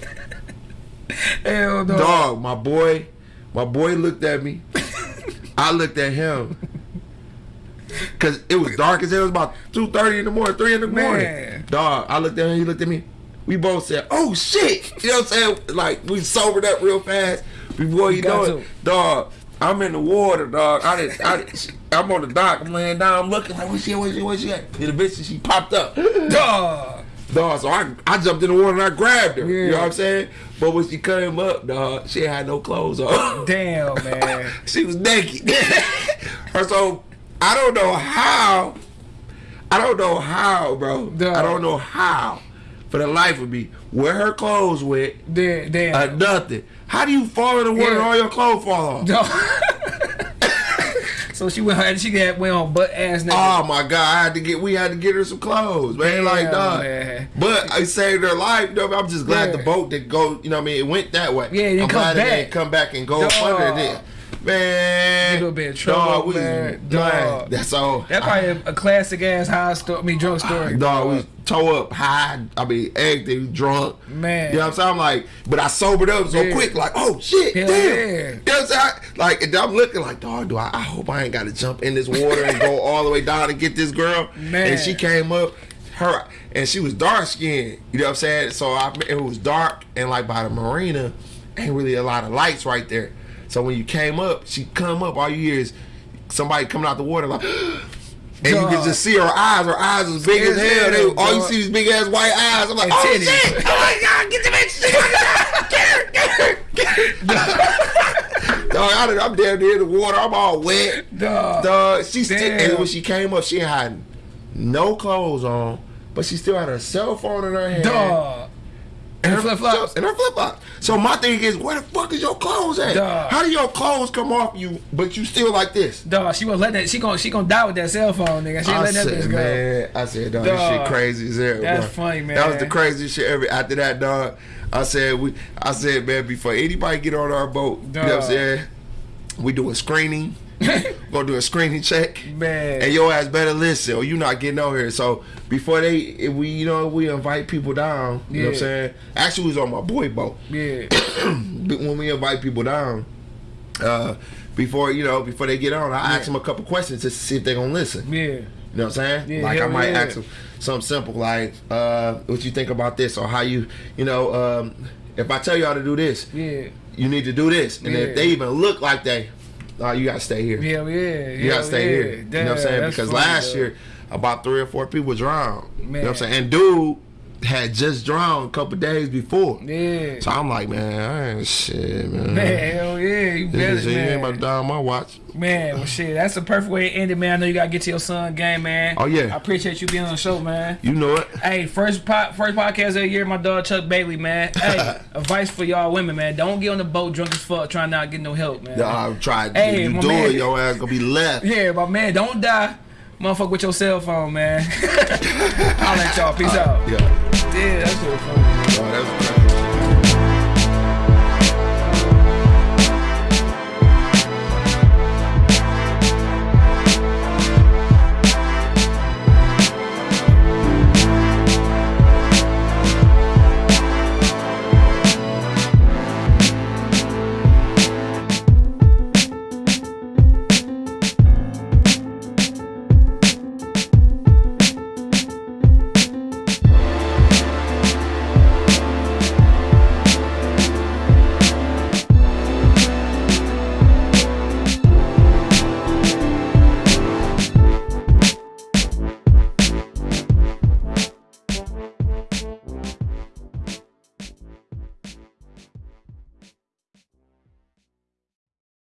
Hell no. Dog, my boy, my boy looked at me. I looked at him. Cause it was dark as hell. It was about two thirty in the morning, three in the morning. Man. Dog, I looked at him. He looked at me. We both said, "Oh shit!" You know what I'm saying? Like we sobered up real fast before you know it. Dog, I'm in the water, dog. I didn't. I, didn't- I'm on the dock. I'm laying down. I'm looking like, "Where's she? at? Where's she? Where's she?" At? And the bitch, she popped up. Dog. Dog, so I, I jumped in the water and I grabbed her. You know what I'm saying? But when she came up, dog, she had no clothes on. Damn, man. she was naked. So I don't know how. I don't know how, bro. Dog. I don't know how. For the life of me, where her clothes went, Damn. Damn. uh, nothing. How do you fall in the water and all your clothes fall off? Dog. so she went. She got went on butt ass naked. Oh my god! I had to get. We had to get her some clothes, man. like Damn, dog. man. But I saved her life. though. I'm just glad Yeah. the boat did go. You know what I mean? It went that way. Yeah, it I'm come glad it back. didn't come back and go under it. Man, You gonna be in trouble, dog, we, man. Dog. That's all. That's probably a, a classic ass high story. I mean, drunk story. Dog, we toe up high. I mean, acting drunk. Man. You know what I'm saying? I'm like, but I sobered up so Yeah. quick, like, oh shit, Hell damn. yeah. You know what I'm saying? I- Like, and I'm looking like, dog, do I, I hope I ain't got to jump in this water and go all the way down to get this girl. Man. And she came up, her, and she was dark skinned. You know what I'm saying? So I, it was dark, and like by the marina, ain't really a lot of lights right there. So when you came up, she come up, all you hear is somebody coming out the water like. And you can just see her eyes. Her eyes was big as hell. They, all you see is big ass white eyes. I'm like, And oh titties. shit! Oh my god, get the bitch! Get her, get her, get her! Dog, I I'm down there in the water. I'm all wet. Dog. Dog, she still, and when she came up, she had no clothes on, but she still had her cell phone in her hand. Dog. And her flip flops. And her flip flops. So my thing is, where the fuck is your clothes at? Dog. How do your clothes come off you, but you still like this? Dog, she won't let that. She gon' she gonna die with that cell phone, nigga. She letting that said, bitch go. man, I said, dog, this shit crazy as hell. That's bro. funny, man. That was the craziest shit ever. After that, dog, I said, we, I said, man, before anybody get on our boat, you know what I'm saying? We do a screening. Gonna do a screening check. Man. And your ass better listen, or you not getting on here. So before they, if we, you know, we invite people down. You know what I'm saying? Actually, we was on my boy boat Yeah. when we invite people down, uh, before you know, before they get on, I ask them a couple questions just to see if they gonna listen. Yeah. You know what I'm saying? Yeah, like I might yeah. ask them something simple like, uh, "What you think about this?" or "How you, you know, um, if I tell y'all to do this, Yeah. you need to do this." And Yeah. if they even look like they, uh, you gotta stay here. Hell yeah. You gotta stay here. You know what I'm saying? Because last year, about three or four people drowned. You know what I'm saying? And dude had just drowned a couple days before. Yeah. So I'm like, man, I ain't shit, man. Man, hell yeah. You better, is- you ain't about to die on my watch. Man, well, shit, that's the perfect way to end it, man. I know you gotta get to your son game, man. Oh, yeah. I appreciate you being on the show, man. You know it. Hey, first po- first podcast of the year, my dog Chuck Bailey, man. Hey, advice for y'all women, man. Don't get on the boat drunk as fuck trying not to get no help, man. I tried. Hey, you my do man. it, your ass gonna be left. Yeah, but man, don't die. Motherfucker with your cell phone, man. I'll let y'all. Peace out. Yeah. Yeah, that's what funny. Oh, that's